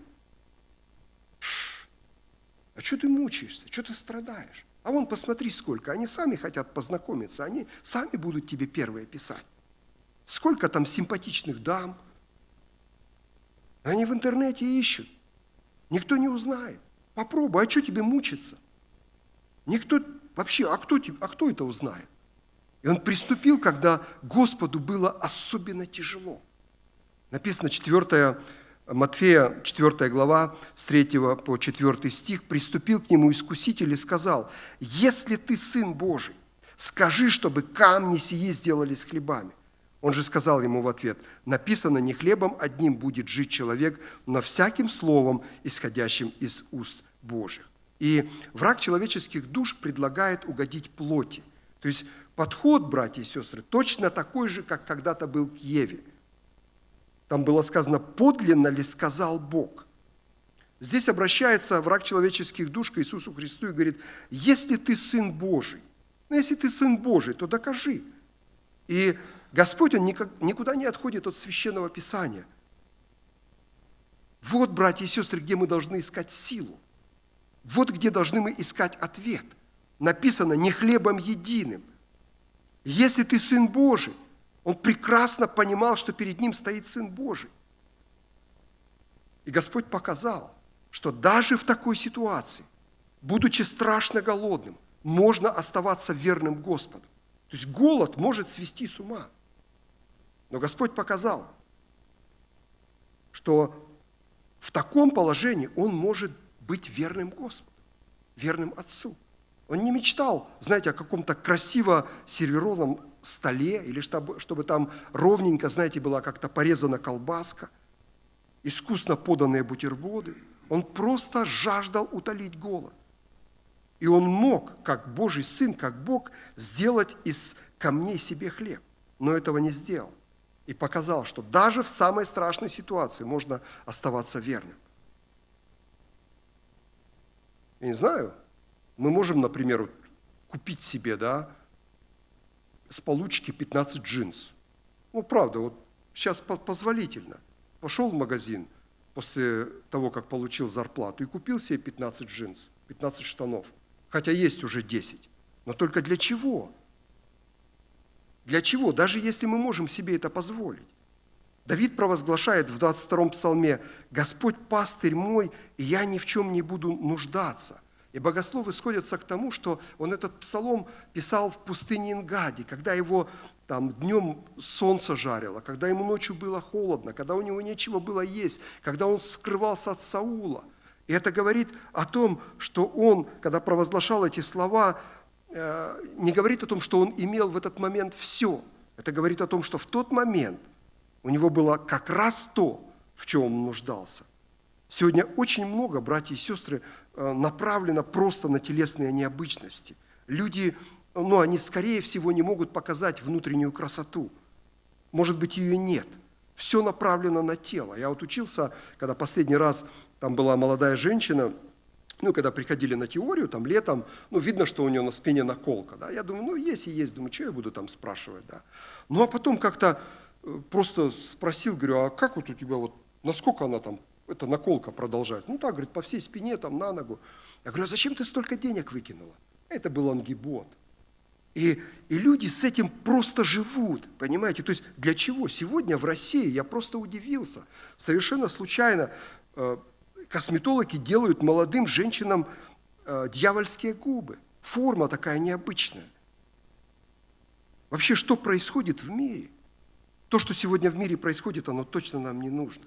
[SPEAKER 3] А что ты мучаешься? Что ты страдаешь? А вон посмотри сколько, они сами хотят познакомиться, они сами будут тебе первые писать. Сколько там симпатичных дам. Они в интернете ищут. Никто не узнает. Попробуй, а что тебе мучиться? Никто вообще, а кто, а кто это узнает? И он приступил, когда Господу было особенно тяжело. Написано 4 Матфея 4 глава, с 3 по 4 стих, приступил к нему искуситель и сказал, «Если ты Сын Божий, скажи, чтобы камни сии сделались хлебами». Он же сказал ему в ответ, «Написано, не хлебом одним будет жить человек, но всяким словом, исходящим из уст Божьих». И враг человеческих душ предлагает угодить плоти. То есть подход, братья и сестры, точно такой же, как когда-то был к Еве – там было сказано, подлинно ли сказал Бог. Здесь обращается враг человеческих душ к Иисусу Христу и говорит, если ты Сын Божий, ну если ты Сын Божий, то докажи. И Господь, Он никуда не отходит от Священного Писания. Вот, братья и сестры, где мы должны искать силу. Вот где должны мы искать ответ. Написано «не хлебом единым». Если ты Сын Божий, он прекрасно понимал, что перед ним стоит Сын Божий. И Господь показал, что даже в такой ситуации, будучи страшно голодным, можно оставаться верным Господу. То есть голод может свести с ума. Но Господь показал, что в таком положении он может быть верным Господу, верным Отцу. Он не мечтал, знаете, о каком-то красиво сервированном столе, или чтобы, чтобы там ровненько, знаете, была как-то порезана колбаска, искусно поданные бутерброды. Он просто жаждал утолить голод. И он мог, как Божий Сын, как Бог, сделать из камней себе хлеб. Но этого не сделал. И показал, что даже в самой страшной ситуации можно оставаться верным. Я не знаю, мы можем, например, купить себе, да, с получки 15 джинс. Ну, правда, вот сейчас позволительно. Пошел в магазин после того, как получил зарплату, и купил себе 15 джинс, 15 штанов. Хотя есть уже 10. Но только для чего? Для чего? Даже если мы можем себе это позволить. Давид провозглашает в 22-м псалме, «Господь пастырь мой, и я ни в чем не буду нуждаться». И богословы сходятся к тому, что он этот псалом писал в пустыне Ингади, когда его там днем солнце жарило, когда ему ночью было холодно, когда у него нечего было есть, когда он скрывался от Саула. И это говорит о том, что он, когда провозглашал эти слова, э, не говорит о том, что он имел в этот момент все. Это говорит о том, что в тот момент у него было как раз то, в чем он нуждался. Сегодня очень много, братья и сестры, Э, направлена просто на телесные необычности. Люди, ну, они, скорее всего, не могут показать внутреннюю красоту. Может быть, ее нет. Все направлено на тело. Я вот учился, когда последний раз там была молодая женщина, ну, когда приходили на теорию, там, летом, ну, видно, что у нее на спине наколка, да, я думаю, ну, есть и есть, думаю, что я буду там спрашивать, да. Ну, а потом как-то э, просто спросил, говорю, а как вот у тебя вот, насколько она там эта наколка продолжать. Ну так, говорит, по всей спине, там, на ногу. Я говорю, а зачем ты столько денег выкинула? Это был ангибот. И, и люди с этим просто живут, понимаете? То есть для чего? Сегодня в России, я просто удивился, совершенно случайно э, косметологи делают молодым женщинам э, дьявольские губы. Форма такая необычная. Вообще, что происходит в мире? То, что сегодня в мире происходит, оно точно нам не нужно.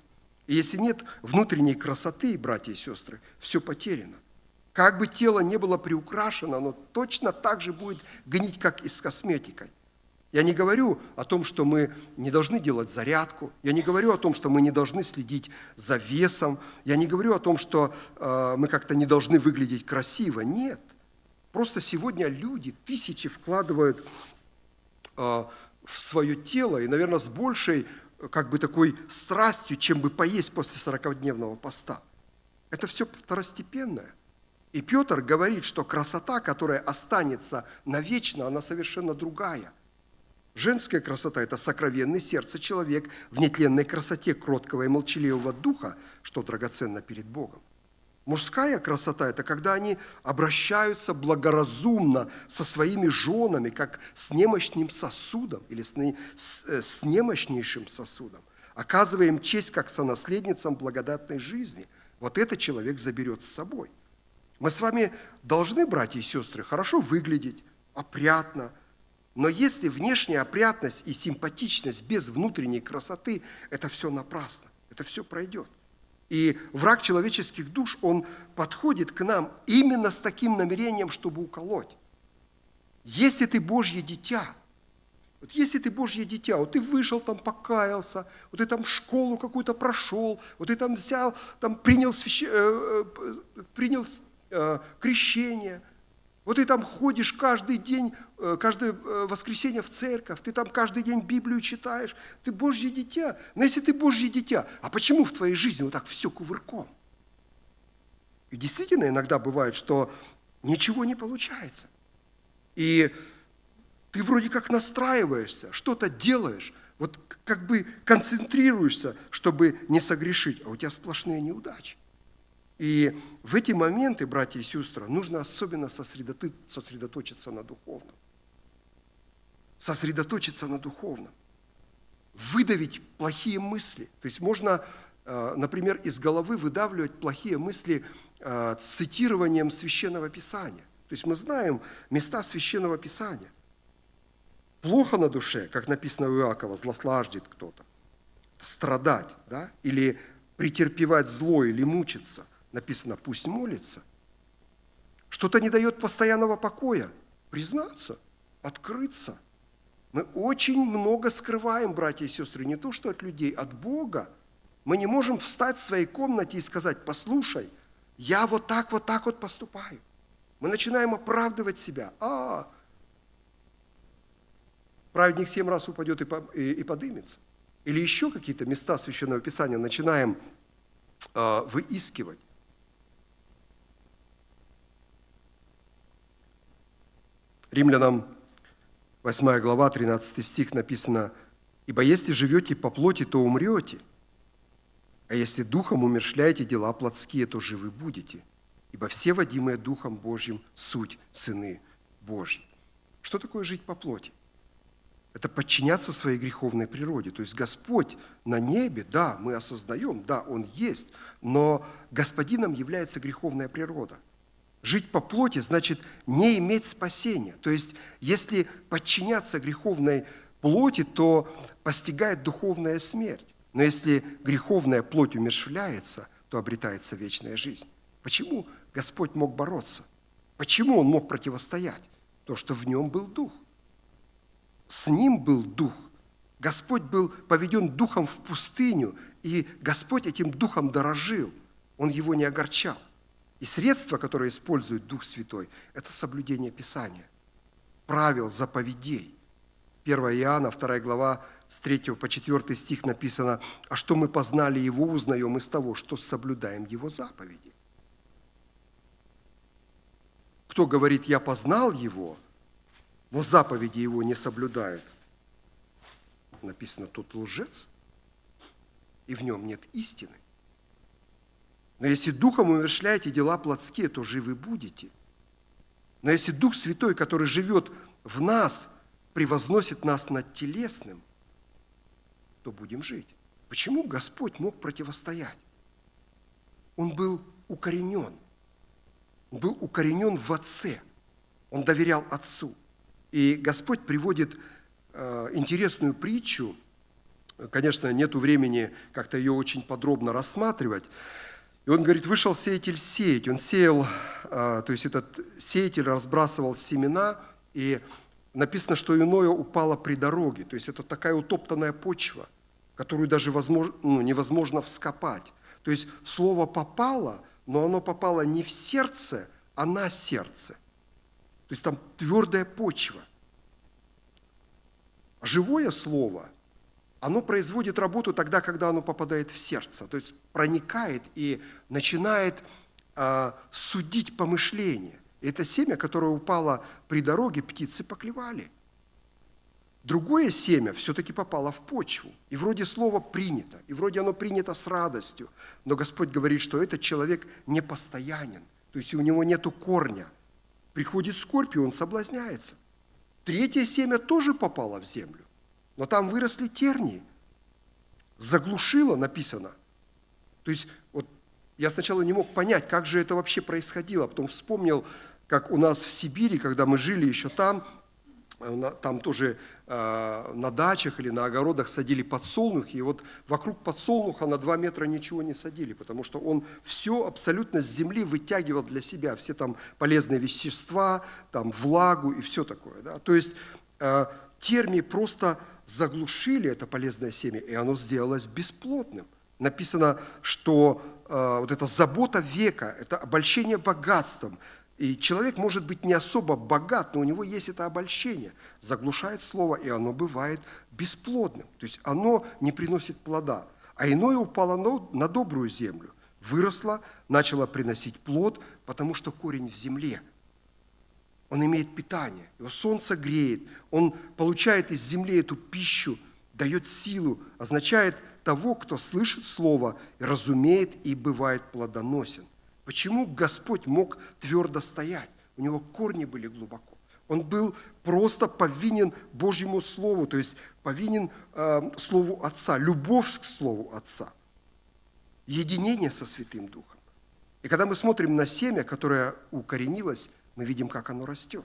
[SPEAKER 3] И если нет внутренней красоты, братья и сестры, все потеряно. Как бы тело не было приукрашено, оно точно так же будет гнить, как и с косметикой. Я не говорю о том, что мы не должны делать зарядку. Я не говорю о том, что мы не должны следить за весом. Я не говорю о том, что э, мы как-то не должны выглядеть красиво. Нет. Просто сегодня люди тысячи вкладывают э, в свое тело, и, наверное, с большей как бы такой страстью, чем бы поесть после 40-дневного поста. Это все второстепенное. И Петр говорит, что красота, которая останется навечно, она совершенно другая. Женская красота – это сокровенный сердце человек в нетленной красоте кроткого и молчаливого духа, что драгоценно перед Богом. Мужская красота – это когда они обращаются благоразумно со своими женами, как с немощным сосудом или с, с, э, с немощнейшим сосудом, оказывая им честь как сонаследницам благодатной жизни. Вот этот человек заберет с собой. Мы с вами должны, братья и сестры, хорошо выглядеть, опрятно, но если внешняя опрятность и симпатичность без внутренней красоты, это все напрасно, это все пройдет. И враг человеческих душ, он подходит к нам именно с таким намерением, чтобы уколоть. Если ты Божье дитя, вот если ты Божье дитя, вот ты вышел там, покаялся, вот ты там школу какую-то прошел, вот ты там взял, там принял, свящ... э, э, принял э, крещение – вот ты там ходишь каждый день, э, каждое э, воскресенье в церковь, ты там каждый день Библию читаешь, ты Божье дитя. Но если ты Божье дитя, а почему в твоей жизни вот так все кувырком? И действительно иногда бывает, что ничего не получается. И ты вроде как настраиваешься, что-то делаешь, вот как бы концентрируешься, чтобы не согрешить, а у тебя сплошные неудачи. И в эти моменты, братья и сестры, нужно особенно сосредоточиться на духовном. Сосредоточиться на духовном. Выдавить плохие мысли. То есть можно, э, например, из головы выдавливать плохие мысли э, цитированием Священного Писания. То есть мы знаем места Священного Писания. Плохо на душе, как написано у Иакова, злослаждет кто-то. Страдать, да? Или претерпевать зло, или мучиться – написано, пусть молится. Что-то не дает постоянного покоя. Признаться, открыться. Мы очень много скрываем, братья и сестры, не то что от людей, от Бога. Мы не можем встать в своей комнате и сказать, послушай, я вот так, вот так вот поступаю. Мы начинаем оправдывать себя. А, праведник семь раз упадет и, по, и, и подымется. Или еще какие-то места Священного Писания начинаем э, выискивать. Римлянам 8 глава, 13 стих написано, «Ибо если живете по плоти, то умрете, а если духом умершляете дела плотские, то живы будете, ибо все водимые Духом Божьим суть сыны Божьи». Что такое жить по плоти? Это подчиняться своей греховной природе. То есть Господь на небе, да, мы осознаем, да, Он есть, но Господином является греховная природа – Жить по плоти значит не иметь спасения. То есть, если подчиняться греховной плоти, то постигает духовная смерть. Но если греховная плоть умершвляется, то обретается вечная жизнь. Почему Господь мог бороться? Почему Он мог противостоять? То, что в нем был дух. С ним был дух. Господь был поведен духом в пустыню, и Господь этим духом дорожил. Он его не огорчал. И средство, которое использует Дух Святой, это соблюдение Писания, правил, заповедей. 1 Иоанна, 2 глава, с 3 по 4 стих написано, «А что мы познали Его, узнаем из того, что соблюдаем Его заповеди». Кто говорит, я познал Его, но заповеди Его не соблюдает, написано, тот лжец, и в нем нет истины. Но если Духом умершляете дела плотские, то живы будете. Но если Дух Святой, который живет в нас, превозносит нас над телесным, то будем жить. Почему Господь мог противостоять? Он был укоренен. Он был укоренен в Отце. Он доверял Отцу. И Господь приводит э, интересную притчу. Конечно, нет времени как-то ее очень подробно рассматривать. И он говорит, вышел сеятель сеять. Он сеял, а, то есть этот сеятель разбрасывал семена, и написано, что иное упало при дороге. То есть это такая утоптанная почва, которую даже возможно, ну, невозможно вскопать. То есть слово попало, но оно попало не в сердце, а на сердце. То есть там твердая почва. Живое слово – оно производит работу тогда, когда оно попадает в сердце, то есть проникает и начинает э, судить помышления. И это семя, которое упало при дороге, птицы поклевали. Другое семя все-таки попало в почву. И вроде слово принято, и вроде оно принято с радостью. Но Господь говорит, что этот человек непостоянен. То есть у него нет корня. Приходит скорбь, и он соблазняется. Третье семя тоже попало в землю но там выросли тернии. Заглушило написано. То есть вот я сначала не мог понять, как же это вообще происходило, потом вспомнил, как у нас в Сибири, когда мы жили еще там, э, там тоже э, на дачах или на огородах садили подсолнухи, и вот вокруг подсолнуха на два метра ничего не садили, потому что он все абсолютно с земли вытягивал для себя, все там полезные вещества, там влагу и все такое. Да? То есть э, термии просто заглушили это полезное семя, и оно сделалось бесплодным. Написано, что э, вот эта забота века, это обольщение богатством, и человек может быть не особо богат, но у него есть это обольщение. Заглушает слово, и оно бывает бесплодным. То есть оно не приносит плода. А иное упало на добрую землю, выросло, начало приносить плод, потому что корень в земле – он имеет питание, его солнце греет, он получает из земли эту пищу, дает силу, означает того, кто слышит Слово, разумеет и бывает плодоносен. Почему Господь мог твердо стоять? У него корни были глубоко. Он был просто повинен Божьему Слову, то есть повинен э, Слову Отца, любовь к Слову Отца, единение со Святым Духом. И когда мы смотрим на семя, которое укоренилось, мы видим, как оно растет.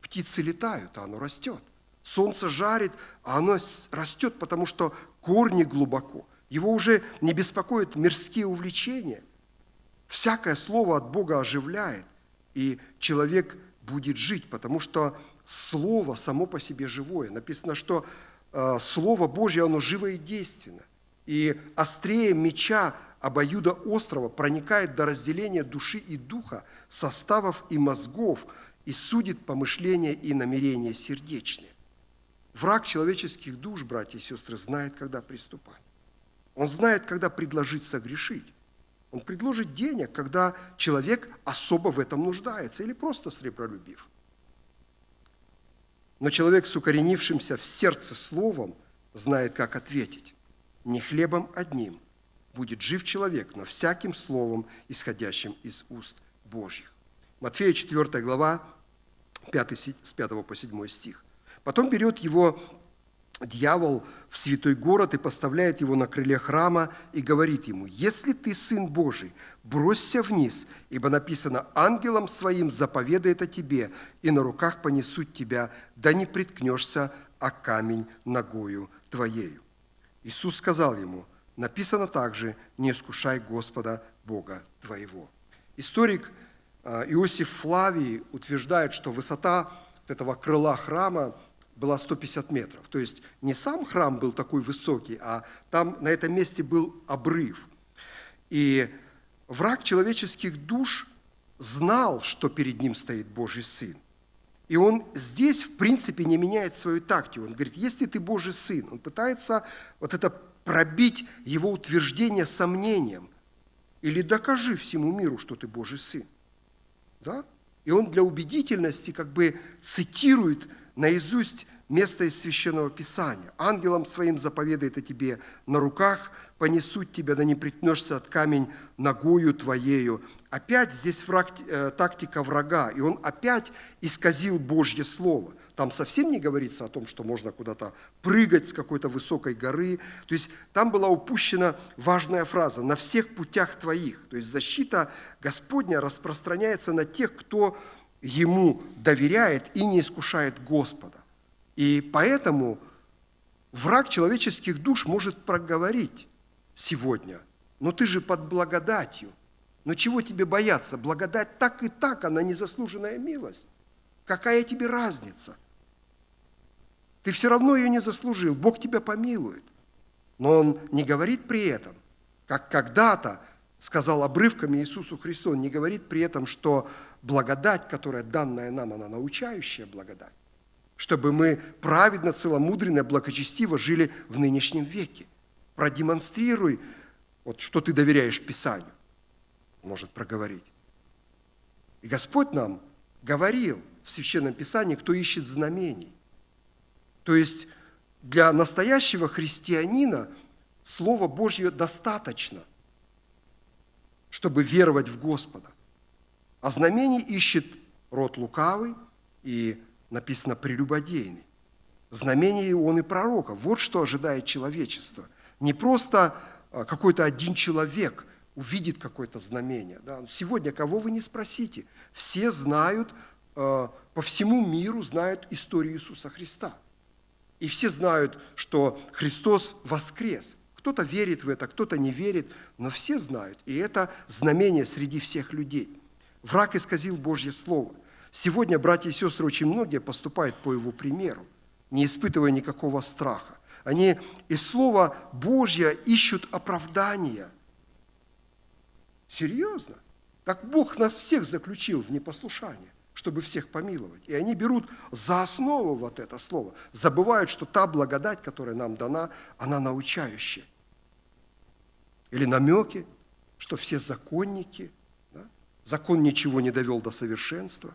[SPEAKER 3] Птицы летают, а оно растет. Солнце жарит, а оно растет, потому что корни глубоко. Его уже не беспокоят мирские увлечения. Всякое слово от Бога оживляет, и человек будет жить, потому что слово само по себе живое. Написано, что э, Слово Божье, оно живо и действенно. И острее меча обоюда острова проникает до разделения души и духа, составов и мозгов, и судит помышления и намерения сердечные. Враг человеческих душ, братья и сестры, знает, когда приступать. Он знает, когда предложить согрешить. Он предложит денег, когда человек особо в этом нуждается или просто сребролюбив. Но человек с укоренившимся в сердце словом знает, как ответить. Не хлебом одним будет жив человек, но всяким словом, исходящим из уст Божьих. Матфея 4 глава, 5, с 5 по 7 стих. Потом берет его дьявол в святой город и поставляет его на крыле храма и говорит ему, «Если ты сын Божий, бросься вниз, ибо написано, ангелом своим заповедает о тебе, и на руках понесут тебя, да не приткнешься о камень ногою твоею». Иисус сказал ему, написано также, «Не искушай Господа Бога твоего». Историк а, Иосиф Флавий утверждает, что высота этого крыла храма была 150 метров. То есть не сам храм был такой высокий, а там на этом месте был обрыв. И враг человеческих душ знал, что перед ним стоит Божий Сын. И он здесь, в принципе, не меняет свою тактику. Он говорит, если ты Божий Сын, он пытается вот это пробить его утверждение сомнением. Или докажи всему миру, что ты Божий Сын. Да? И он для убедительности как бы цитирует наизусть место из Священного Писания. «Ангелом своим заповедает о тебе, на руках понесут тебя, да не притнешься от камень ногою твоею». Опять здесь враг, э, тактика врага, и он опять исказил Божье Слово. Там совсем не говорится о том, что можно куда-то прыгать с какой-то высокой горы. То есть там была упущена важная фраза «на всех путях твоих». То есть защита Господня распространяется на тех, кто Ему доверяет и не искушает Господа. И поэтому враг человеческих душ может проговорить сегодня, но ты же под благодатью. Но чего тебе бояться? Благодать так и так, она незаслуженная милость. Какая тебе разница? Ты все равно ее не заслужил, Бог тебя помилует. Но Он не говорит при этом, как когда-то сказал обрывками Иисусу Христу, Он не говорит при этом, что благодать, которая данная нам, она научающая благодать, чтобы мы праведно, целомудренно, благочестиво жили в нынешнем веке. Продемонстрируй, вот что ты доверяешь Писанию, может проговорить. И Господь нам говорил в Священном Писании, кто ищет знамений. То есть для настоящего христианина Слово Божье достаточно, чтобы веровать в Господа. А знамений ищет род лукавый и написано прелюбодейный. Знамение он и пророка. Вот что ожидает человечество. Не просто а, какой-то один человек увидит какое-то знамение. Да? Сегодня кого вы не спросите, все знают, а, по всему миру знают историю Иисуса Христа. И все знают, что Христос воскрес. Кто-то верит в это, кто-то не верит, но все знают. И это знамение среди всех людей – Враг исказил Божье Слово. Сегодня братья и сестры очень многие поступают по его примеру, не испытывая никакого страха. Они из Слова Божье ищут оправдания. Серьезно? Так Бог нас всех заключил в непослушание, чтобы всех помиловать. И они берут за основу вот это слово, забывают, что та благодать, которая нам дана, она научающая. Или намеки, что все законники – Закон ничего не довел до совершенства.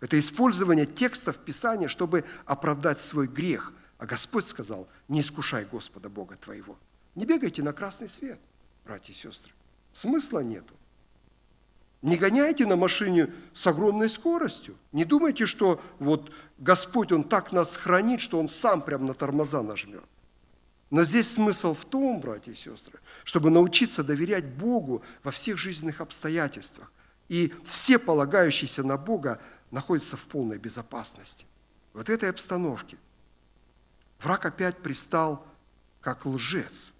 [SPEAKER 3] Это использование текстов Писания, чтобы оправдать свой грех. А Господь сказал, не искушай Господа Бога твоего. Не бегайте на красный свет, братья и сестры. Смысла нету. Не гоняйте на машине с огромной скоростью. Не думайте, что вот Господь, Он так нас хранит, что Он сам прям на тормоза нажмет. Но здесь смысл в том, братья и сестры, чтобы научиться доверять Богу во всех жизненных обстоятельствах. И все полагающиеся на Бога находятся в полной безопасности. Вот этой обстановке враг опять пристал как лжец.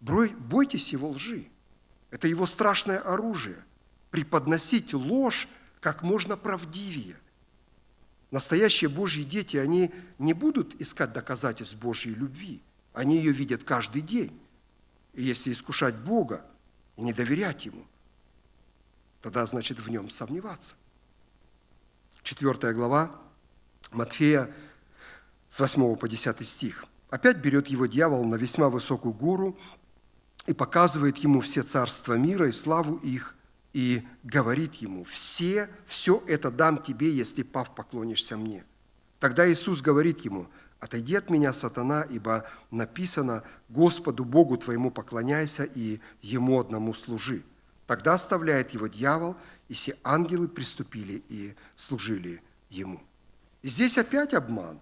[SPEAKER 3] Бойтесь его лжи. Это его страшное оружие. Преподносить ложь как можно правдивее. Настоящие Божьи дети, они не будут искать доказательств Божьей любви. Они ее видят каждый день. И если искушать Бога и не доверять Ему, тогда значит в Нем сомневаться. Четвертая глава Матфея с 8 по 10 стих. Опять берет его дьявол на весьма высокую гору и показывает ему все царства мира и славу их, и говорит ему, все, все это дам тебе, если пав поклонишься мне. Тогда Иисус говорит ему, отойди от меня, сатана, ибо написано, Господу Богу твоему поклоняйся и Ему одному служи. Тогда оставляет его дьявол, и все ангелы приступили и служили ему. И здесь опять обман.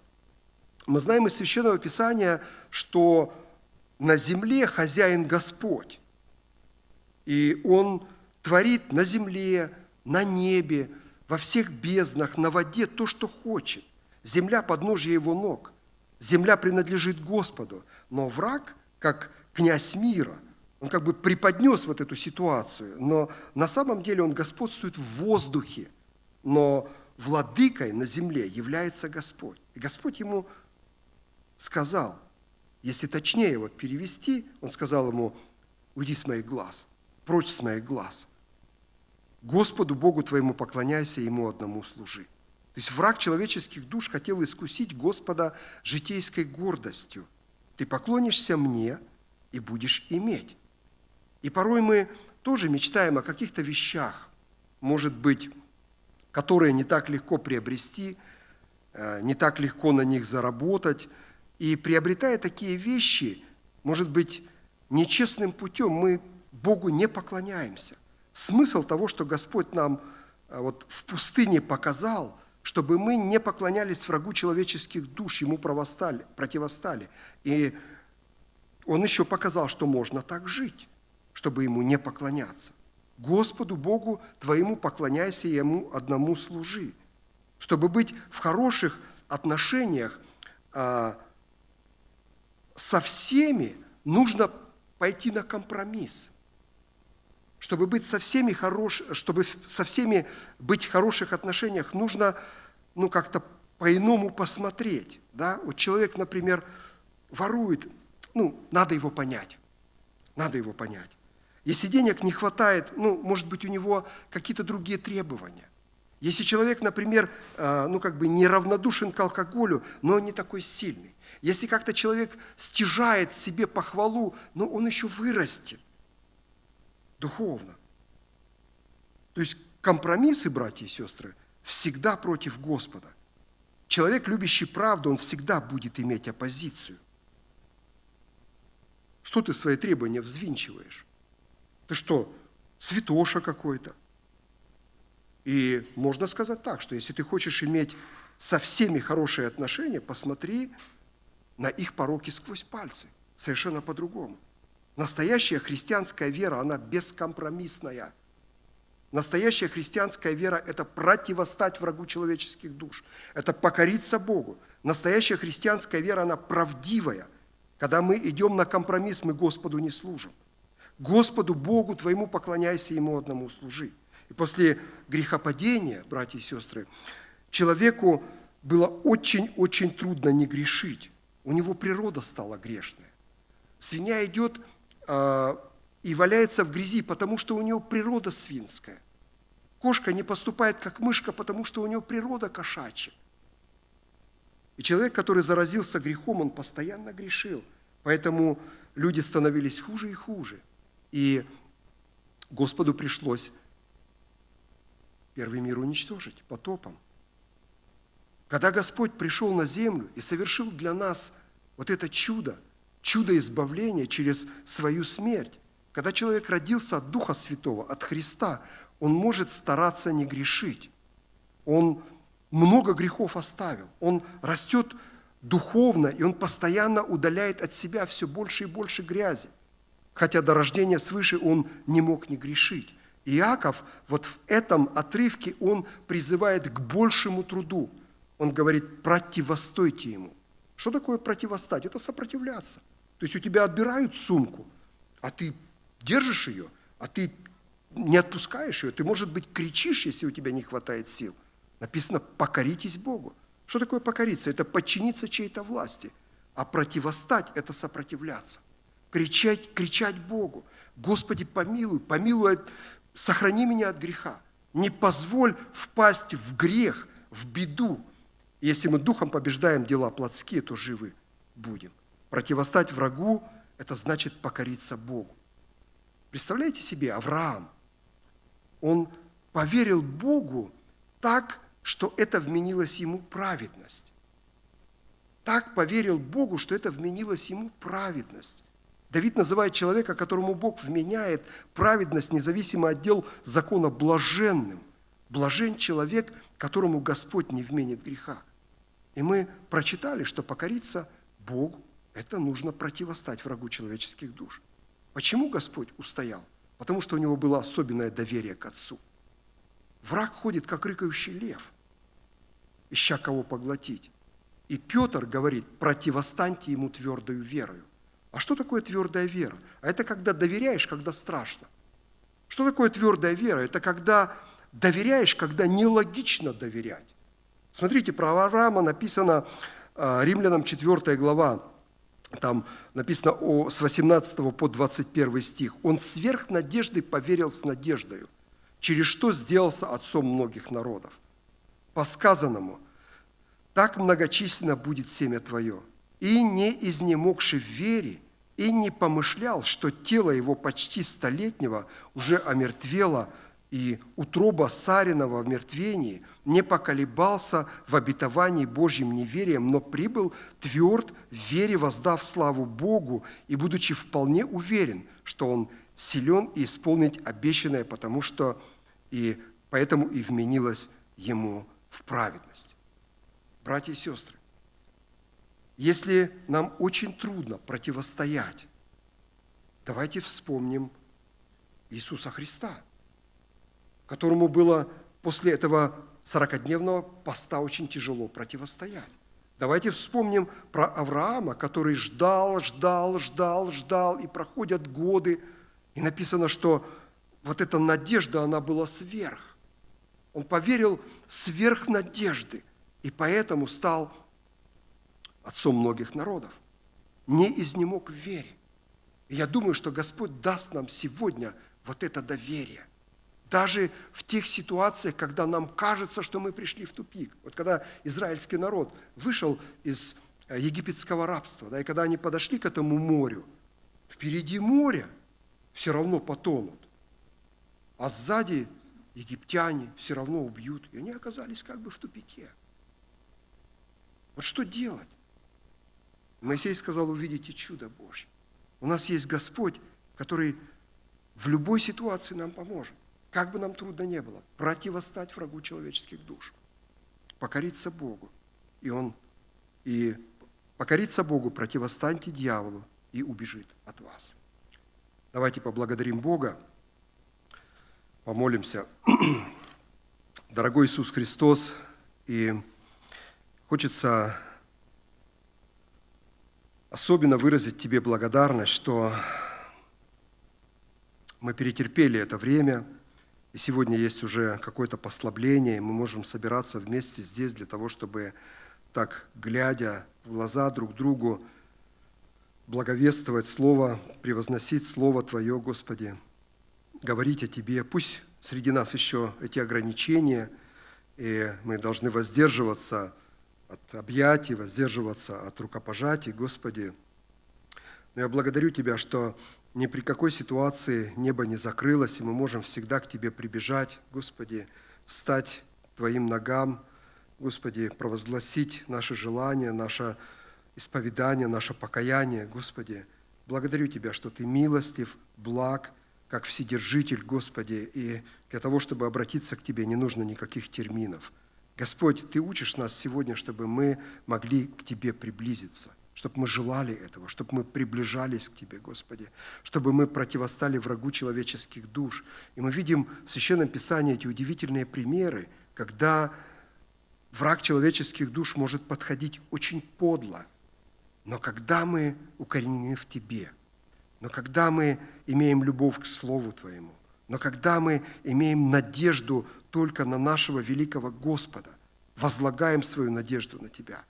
[SPEAKER 3] Мы знаем из Священного Писания, что на земле хозяин Господь. И Он творит на земле, на небе, во всех безднах, на воде то, что хочет. Земля – подножие Его ног. Земля принадлежит Господу. Но враг, как князь мира, он как бы преподнес вот эту ситуацию, но на самом деле он господствует в воздухе, но владыкой на земле является Господь. И Господь ему сказал, если точнее вот перевести, он сказал ему, уйди с моих глаз, прочь с моих глаз. Господу Богу твоему поклоняйся, Ему одному служи. То есть враг человеческих душ хотел искусить Господа житейской гордостью. Ты поклонишься мне и будешь иметь. И порой мы тоже мечтаем о каких-то вещах, может быть, которые не так легко приобрести, э, не так легко на них заработать. И приобретая такие вещи, может быть, нечестным путем мы Богу не поклоняемся. Смысл того, что Господь нам э, вот в пустыне показал, чтобы мы не поклонялись врагу человеческих душ, ему противостали. И Он еще показал, что можно так жить, чтобы ему не поклоняться. Господу Богу твоему поклоняйся и Ему одному служи. Чтобы быть в хороших отношениях а, со всеми, нужно пойти на компромисс чтобы быть со всеми хорош, чтобы со всеми быть в хороших отношениях, нужно ну, как-то по-иному посмотреть. Да? Вот человек, например, ворует, ну, надо его понять. Надо его понять. Если денег не хватает, ну, может быть, у него какие-то другие требования. Если человек, например, э, ну, как бы неравнодушен к алкоголю, но он не такой сильный. Если как-то человек стяжает себе похвалу, но он еще вырастет духовно. То есть компромиссы, братья и сестры, всегда против Господа. Человек, любящий правду, он всегда будет иметь оппозицию. Что ты свои требования взвинчиваешь? Ты что, святоша какой-то? И можно сказать так, что если ты хочешь иметь со всеми хорошие отношения, посмотри на их пороки сквозь пальцы. Совершенно по-другому. Настоящая христианская вера, она бескомпромиссная. Настоящая христианская вера – это противостать врагу человеческих душ. Это покориться Богу. Настоящая христианская вера, она правдивая. Когда мы идем на компромисс, мы Господу не служим. Господу Богу твоему поклоняйся, Ему одному служи. И после грехопадения, братья и сестры, человеку было очень-очень трудно не грешить. У него природа стала грешная. Свинья идет а, и валяется в грязи, потому что у него природа свинская. Кошка не поступает как мышка, потому что у него природа кошачья. И человек, который заразился грехом, он постоянно грешил. Поэтому люди становились хуже и хуже. И Господу пришлось первый мир уничтожить потопом. Когда Господь пришел на землю и совершил для нас вот это чудо – чудо избавления через свою смерть. Когда человек родился от Духа Святого, от Христа, он может стараться не грешить. Он много грехов оставил. Он растет духовно, и он постоянно удаляет от себя все больше и больше грязи. Хотя до рождения свыше он не мог не грешить. Иаков вот в этом отрывке он призывает к большему труду. Он говорит, противостойте ему. Что такое противостать? Это сопротивляться. То есть у тебя отбирают сумку, а ты держишь ее, а ты не отпускаешь ее. Ты, может быть, кричишь, если у тебя не хватает сил. Написано «покоритесь Богу». Что такое покориться? Это подчиниться чьей-то власти. А противостать – это сопротивляться. Кричать, кричать Богу. Господи, помилуй, помилуй, сохрани меня от греха. Не позволь впасть в грех, в беду. Если мы духом побеждаем дела плотские, то живы будем. Противостать врагу – это значит покориться Богу. Представляете себе, Авраам, он поверил Богу так, что это вменилось ему праведность. Так поверил Богу, что это вменилось ему праведность. Давид называет человека, которому Бог вменяет праведность, независимо от дел закона, блаженным. Блажен человек, которому Господь не вменит греха. И мы прочитали, что покориться Богу – это нужно противостать врагу человеческих душ. Почему Господь устоял? Потому что у него было особенное доверие к Отцу. Враг ходит, как рыкающий лев, ища кого поглотить. И Петр говорит, противостаньте ему твердою верою. А что такое твердая вера? А это когда доверяешь, когда страшно. Что такое твердая вера? Это когда доверяешь, когда нелогично доверять. Смотрите, про Авраама написано а, Римлянам 4 глава, там написано о, с 18 по 21 стих. «Он сверх надежды поверил с надеждою, через что сделался отцом многих народов. По сказанному, так многочисленно будет семя твое, и не изнемогший в вере, и не помышлял, что тело его почти столетнего уже омертвело, и утроба Саринова в мертвении не поколебался в обетовании Божьим неверием, но прибыл тверд в вере, воздав славу Богу, и будучи вполне уверен, что он силен и исполнить обещанное, потому что и поэтому и вменилось ему в праведность. Братья и сестры, если нам очень трудно противостоять, давайте вспомним Иисуса Христа, которому было после этого 40-дневного поста очень тяжело противостоять. Давайте вспомним про Авраама, который ждал, ждал, ждал, ждал, и проходят годы, и написано, что вот эта надежда, она была сверх. Он поверил сверх надежды, и поэтому стал отцом многих народов, не изнемог в вере. И я думаю, что Господь даст нам сегодня вот это доверие. Даже в тех ситуациях, когда нам кажется, что мы пришли в тупик. Вот когда израильский народ вышел из э, египетского рабства, да, и когда они подошли к этому морю, впереди моря все равно потонут, а сзади египтяне все равно убьют, и они оказались как бы в тупике. Вот что делать? Моисей сказал, увидите чудо Божье. У нас есть Господь, который в любой ситуации нам поможет. Как бы нам трудно не было, противостать врагу человеческих душ, покориться Богу. И Он, и покориться Богу, противостаньте дьяволу, и убежит от вас. Давайте поблагодарим Бога, помолимся. Дорогой Иисус Христос, и хочется особенно выразить Тебе благодарность, что мы перетерпели это время, и сегодня есть уже какое-то послабление, и мы можем собираться вместе здесь для того, чтобы так, глядя в глаза друг другу, благовествовать Слово, превозносить Слово Твое, Господи, говорить о Тебе. Пусть среди нас еще эти ограничения, и мы должны воздерживаться от объятий, воздерживаться от рукопожатий, Господи. Но я благодарю Тебя, что ни при какой ситуации небо не закрылось, и мы можем всегда к Тебе прибежать, Господи, встать Твоим ногам, Господи, провозгласить наши желания, наше исповедание, наше покаяние, Господи. Благодарю Тебя, что Ты милостив, благ, как Вседержитель, Господи, и для того, чтобы обратиться к Тебе, не нужно никаких терминов. Господь, Ты учишь нас сегодня, чтобы мы могли к Тебе приблизиться, чтобы мы желали этого, чтобы мы приближались к Тебе, Господи, чтобы мы противостали врагу человеческих душ. И мы видим в Священном Писании эти удивительные примеры, когда враг человеческих душ может подходить очень подло, но когда мы укоренены в Тебе, но когда мы имеем любовь к Слову Твоему, но когда мы имеем надежду только на нашего великого Господа, возлагаем свою надежду на Тебя,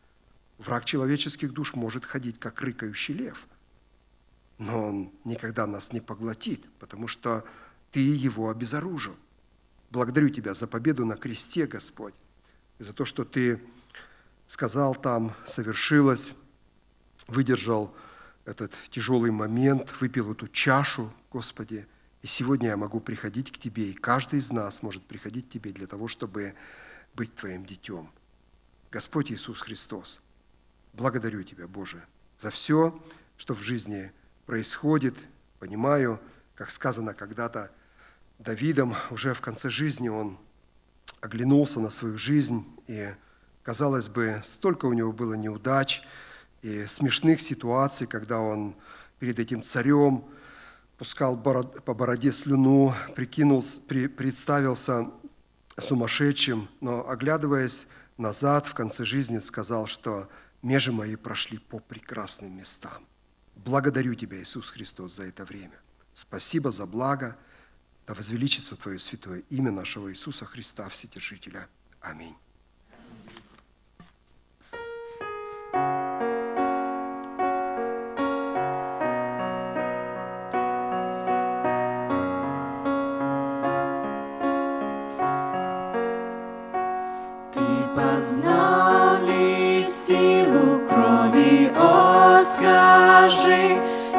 [SPEAKER 3] враг человеческих душ может ходить, как рыкающий лев, но он никогда нас не поглотит, потому что Ты его обезоружил. Благодарю Тебя за победу на кресте, Господь, и за то, что Ты сказал там, совершилось, выдержал этот тяжелый момент, выпил эту чашу, Господи, и сегодня я могу приходить к Тебе, и каждый из нас может приходить к Тебе для того, чтобы быть Твоим детем. Господь Иисус Христос, благодарю Тебя, Боже, за все, что в жизни происходит. Понимаю, как сказано когда-то Давидом, уже в конце жизни он оглянулся на свою жизнь, и, казалось бы, столько у него было неудач и смешных ситуаций, когда он перед этим царем пускал по бороде слюну, прикинул, представился сумасшедшим, но, оглядываясь назад в конце жизни, сказал, что межи мои прошли по прекрасным местам. Благодарю Тебя, Иисус Христос, за это время. Спасибо за благо – да возвеличится Твое святое имя нашего Иисуса Христа, Вседержителя. Аминь.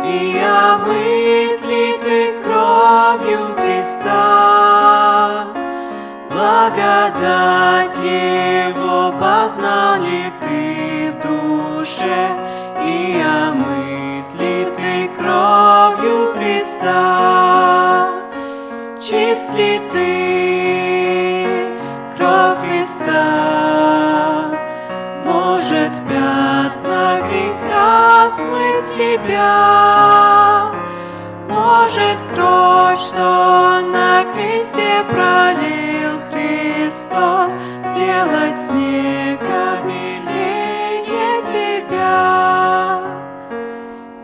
[SPEAKER 2] И омыт ли ты кровью Христа? Благодать Его познал ли ты в душе, и омыт ли ты кровью Христа? Чист ли ты тебя? Может, кровь, что на кресте пролил Христос, Сделать снега милее тебя.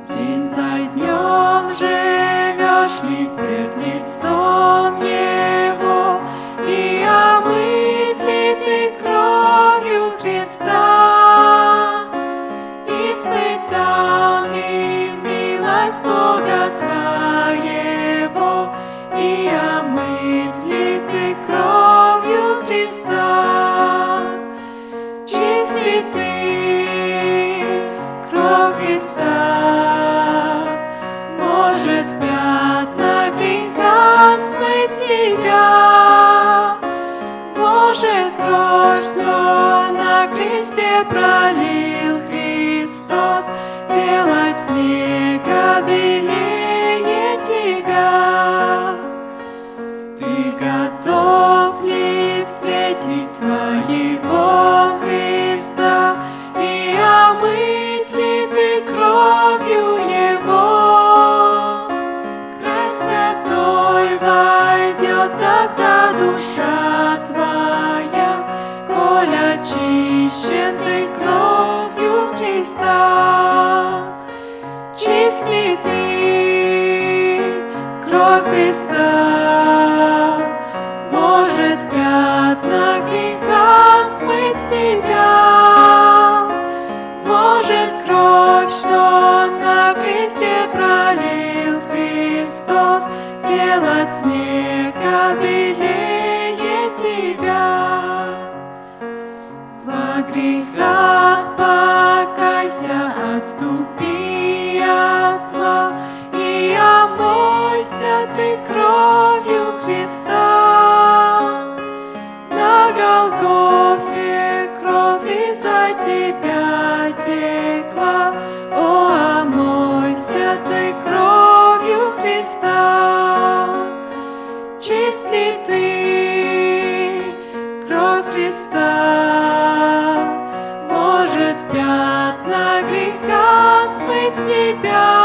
[SPEAKER 2] День за днем живешь ли пред лицом что на кресте пролил Христос, Сделать снега белее тебя? Ты готов ли встретить Твоего Христа И омыть ли ты кровью Его? Край святой войдет тогда душа ты кровью Христа. Чист ли ты кровь Христа? Может, пятна греха смыть с тебя? Может, кровь, что на кресте пролил Христос, Сделать снега белее бойся, отступи от зла, и омойся ты кровью Христа. На Голгофе крови за тебя текла, о, омойся ты кровью Христа. Чист ли ты
[SPEAKER 1] кровь Христа? тебя.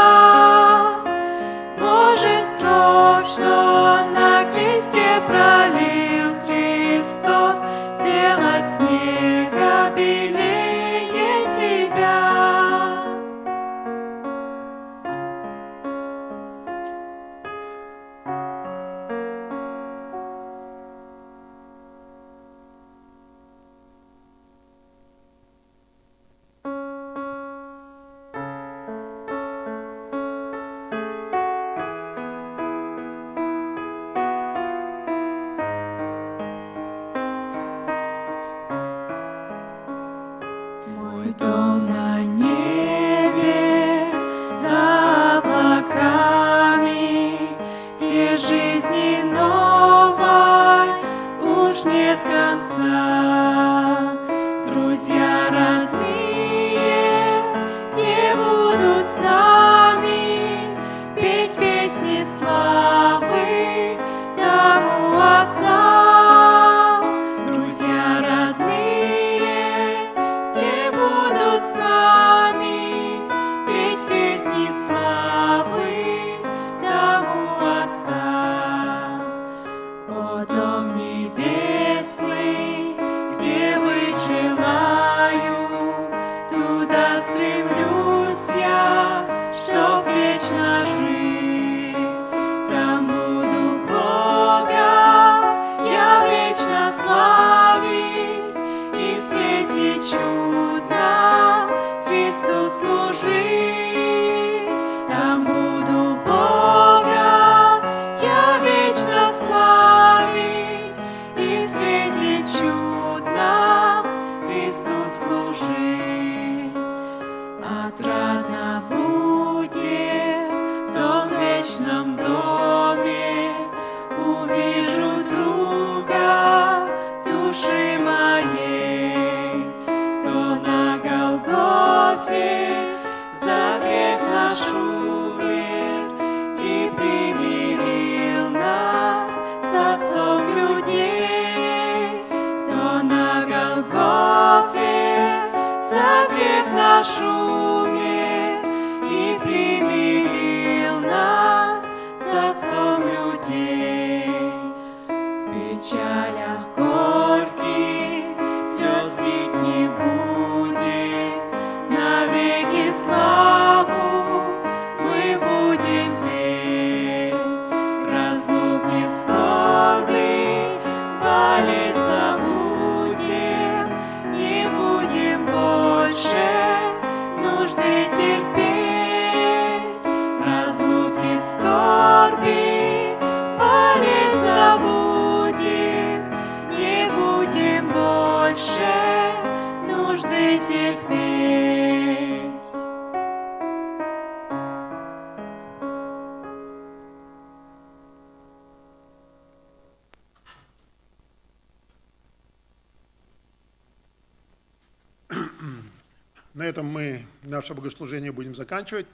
[SPEAKER 1] Наше богослужение будем заканчивать.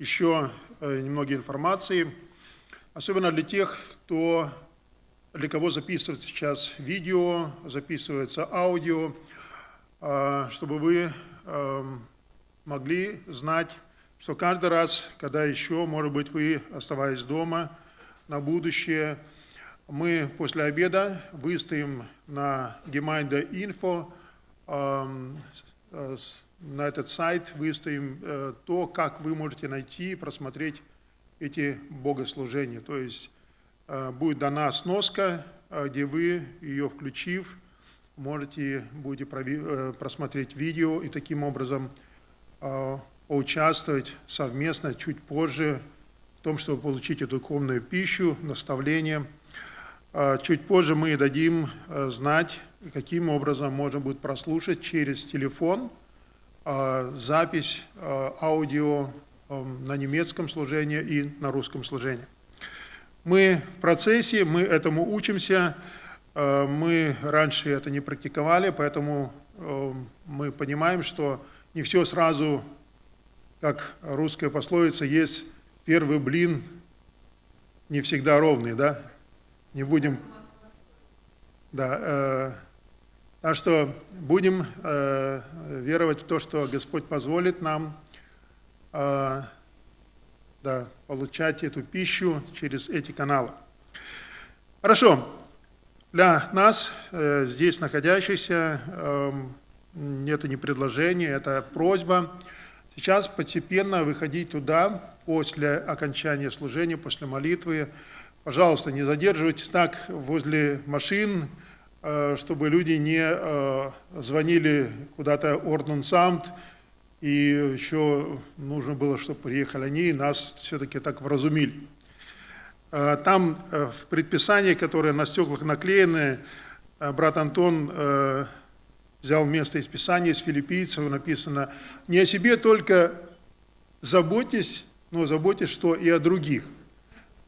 [SPEAKER 1] Еще э, немного информации, особенно для тех, кто, для кого записывается сейчас видео, записывается аудио, э, чтобы вы э, могли знать, что каждый раз, когда еще, может быть, вы оставаясь дома на будущее, мы после обеда выставим на Gemeinde Info эм, э, на этот сайт выставим э, то, как вы можете найти и просмотреть эти богослужения. То есть э, будет дана сноска, э, где вы, ее включив, можете будете просмотреть видео и таким образом поучаствовать совместно чуть позже в том, чтобы получить эту духовную пищу, наставление. Чуть позже мы дадим знать, каким образом можно будет прослушать через телефон запись а, аудио на немецком служении и на русском служении. Мы в процессе, мы этому учимся, э, мы раньше это не практиковали, поэтому мы понимаем, что не все сразу, как русская пословица, есть первый блин не всегда ровный, да? Не будем... Да, э, так что будем э, веровать в то, что Господь позволит нам э, да, получать эту пищу через эти каналы. Хорошо. Для нас, э, здесь находящихся, эм, это не предложение, это просьба. Сейчас постепенно выходить туда после окончания служения, после молитвы. Пожалуйста, не задерживайтесь так возле машин, э, чтобы люди не э, звонили куда-то Орднунсамт, и еще нужно было, чтобы приехали они, и нас все-таки так вразумили. Э, Там э, в предписании, которое на стеклах наклеены, э, брат Антон э, взял место из Писания, из филиппийцев написано, не о себе только заботьтесь, но заботьтесь, что и о других.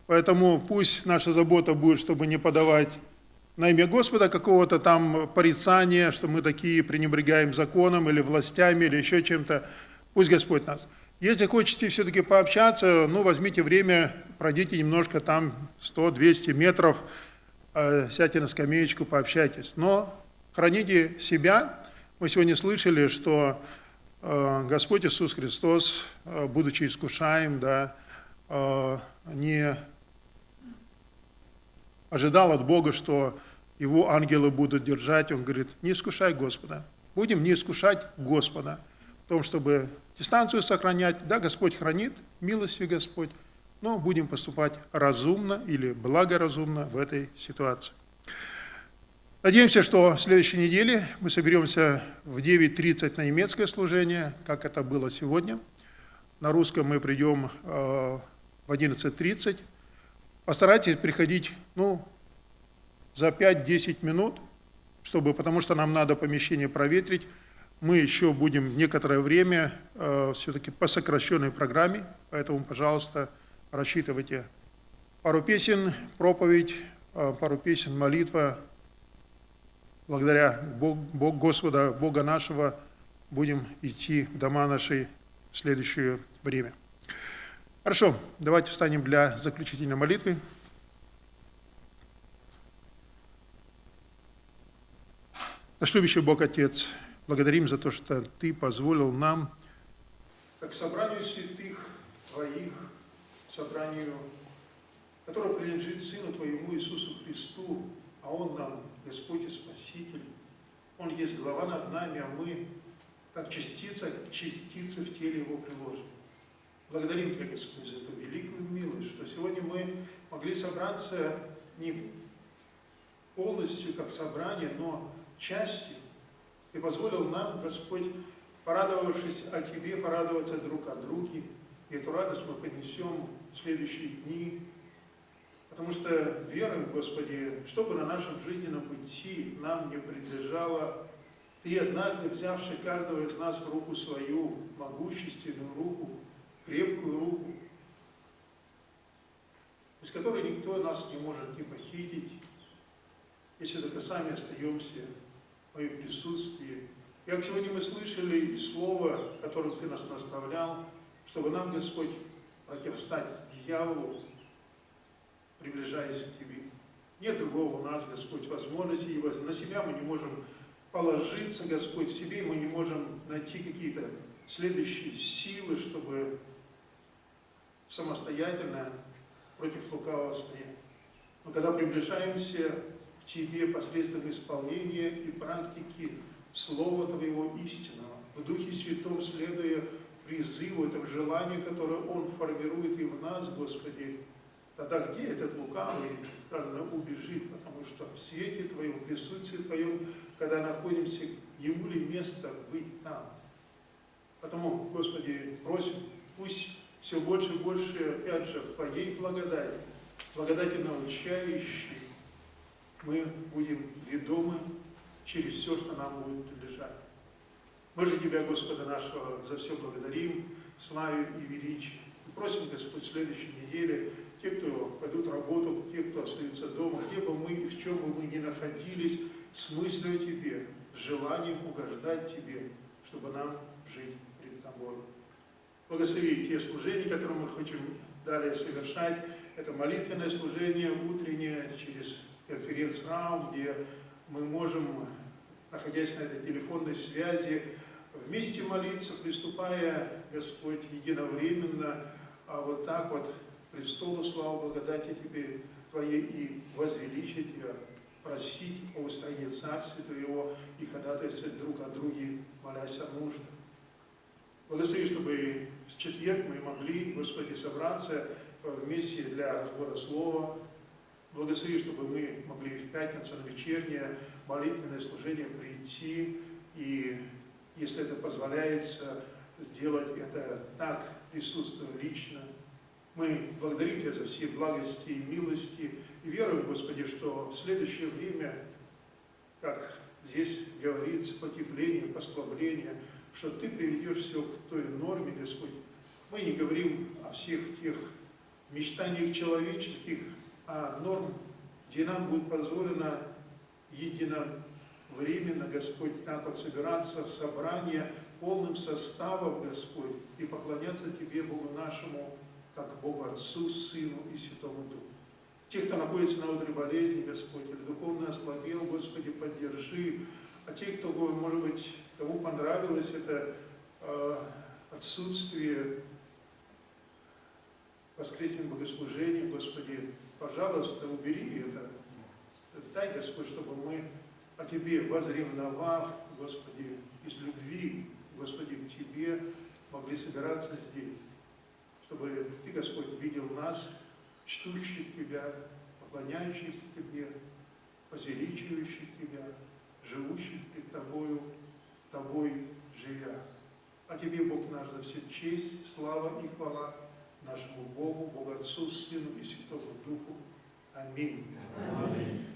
[SPEAKER 1] Поэтому пусть наша забота будет, чтобы не подавать на имя Господа какого-то там порицания, что мы такие пренебрегаем законом или властями или еще чем-то. Пусть Господь нас. Если хотите все-таки пообщаться, ну, возьмите время, пройдите немножко там 100-200 метров, э, сядьте на скамеечку, пообщайтесь. Но храните себя. Мы сегодня слышали, что э, Господь Иисус Христос, э, будучи искушаем, да, э, не ожидал от Бога, что его ангелы будут держать. Он говорит, не искушай Господа. Будем не искушать Господа в том, чтобы дистанцию сохранять. Да, Господь хранит, милостью Господь, но будем поступать разумно или благоразумно в этой ситуации. Надеемся, что в следующей неделе мы соберемся в 9.30 на немецкое служение, как это было сегодня. На русском мы придем э, в 11.30. Постарайтесь приходить ну, за 5-10 минут, чтобы, потому что нам надо помещение проветрить. Мы еще будем некоторое время э, все-таки по сокращенной программе, поэтому, пожалуйста, рассчитывайте. Пару песен, проповедь, э, пару песен, молитва. Благодаря Бог, Бог, Господа, Бога нашего, будем идти в дома наши в следующее время. Хорошо, давайте встанем для заключительной молитвы. Наш любящий Бог Отец, благодарим за то, что Ты позволил нам, как собранию святых Твоих, собранию, которое принадлежит Сыну Твоему Иисусу Христу, а Он нам Господь и Спаситель. Он есть глава над нами, а мы, как частица, частицы в теле Его приложены. Благодарим Тебя, Господь, за эту великую милость, что сегодня мы могли собраться не полностью как собрание, но частью. Ты позволил нам, Господь, порадовавшись о Тебе, порадоваться друг о друге. И эту радость мы поднесем в следующие дни, потому что веруем, Господи, чтобы на нашем жизненном пути нам не принадлежало Ты, однажды взявший каждого из нас в руку свою, могущественную руку, крепкую руку, из которой никто нас не может не похитить, если только сами остаемся в Твоем присутствии. Как сегодня мы слышали и слово, которым Ты нас наставлял, чтобы нам, Господь, противостать дьяволу, приближаясь к Тебе. Нет другого у нас, Господь, возможности, и на себя мы не можем положиться, Господь, в себе мы не можем найти какие-то следующие силы, чтобы самостоятельно против лукавого стоять. Но когда приближаемся к Тебе посредством исполнения и практики Слова Твоего истинного, в Духе Святом следуя призыву, этому желанию, которое Он формирует и в нас, Господи, тогда где этот лукавый, сказано, убежит, потому что в свете Твоем, в присутствии Твоем, когда находимся, Ему ли место быть там? Потому, Господи, просим, пусть все больше и больше, опять же, в Твоей благодати, благодати научающей, мы будем ведомы через все, что нам будет принадлежать. Мы же Тебя, Господа нашего, за все благодарим, славим и величим. И просим, Господь, в следующей неделе, те, кто пойдут работу, те, кто остаются дома, где бы мы в чем бы мы ни находились, с мыслью о Тебе, желанием угождать Тебе, чтобы нам жить пред Тобой. Благослови те служения, которые мы хотим далее совершать. Это молитвенное служение утреннее через конференц-раум, где мы можем, находясь на этой телефонной связи, вместе молиться, приступая, Господь, единовременно, а вот так вот престолу славы, благодати Тебе Твоей и возвеличить Тебя, просить о устранении Царствия Твоего и ходатайствовать друг о друге, молясь о нуждах. Благослови, чтобы в четверг мы могли, Господи, собраться вместе для разбора Слова. Благослови, чтобы мы могли в пятницу на вечернее молитвенное служение прийти и, если это позволяется, сделать это так, присутствуя лично. Мы благодарим Тебя за все благости и милости и веруем, Господи, что в следующее время, как здесь говорится, потепление, послабление – что Ты приведешь все к той норме, Господь. Мы не говорим о всех тех мечтаниях человеческих, а норм, где нам будет позволено единовременно, Господь, так вот собираться в собрание полным составом, Господь, и поклоняться Тебе, Богу нашему, как Богу Отцу, Сыну и Святому Духу. Тех, кто находится на утре болезни, Господь, или духовно ослабел, Господи, поддержи. А те, кто, может быть, кому понравилось это э, отсутствие воскресных богослужений, Господи, пожалуйста, убери это. Дай, Господь, чтобы мы о Тебе, возревновав, Господи, из любви, Господи, к Тебе, могли собираться здесь. Чтобы Ты, Господь, видел нас, чтущих Тебя, поклоняющихся Тебе, возвеличивающих Тебя, живущих пред Тобою, Тобой живя. А Тебе, Бог наш, за все честь, слава и хвала нашему Богу, Богу Отцу, Сыну и Святому Духу. Аминь. Аминь.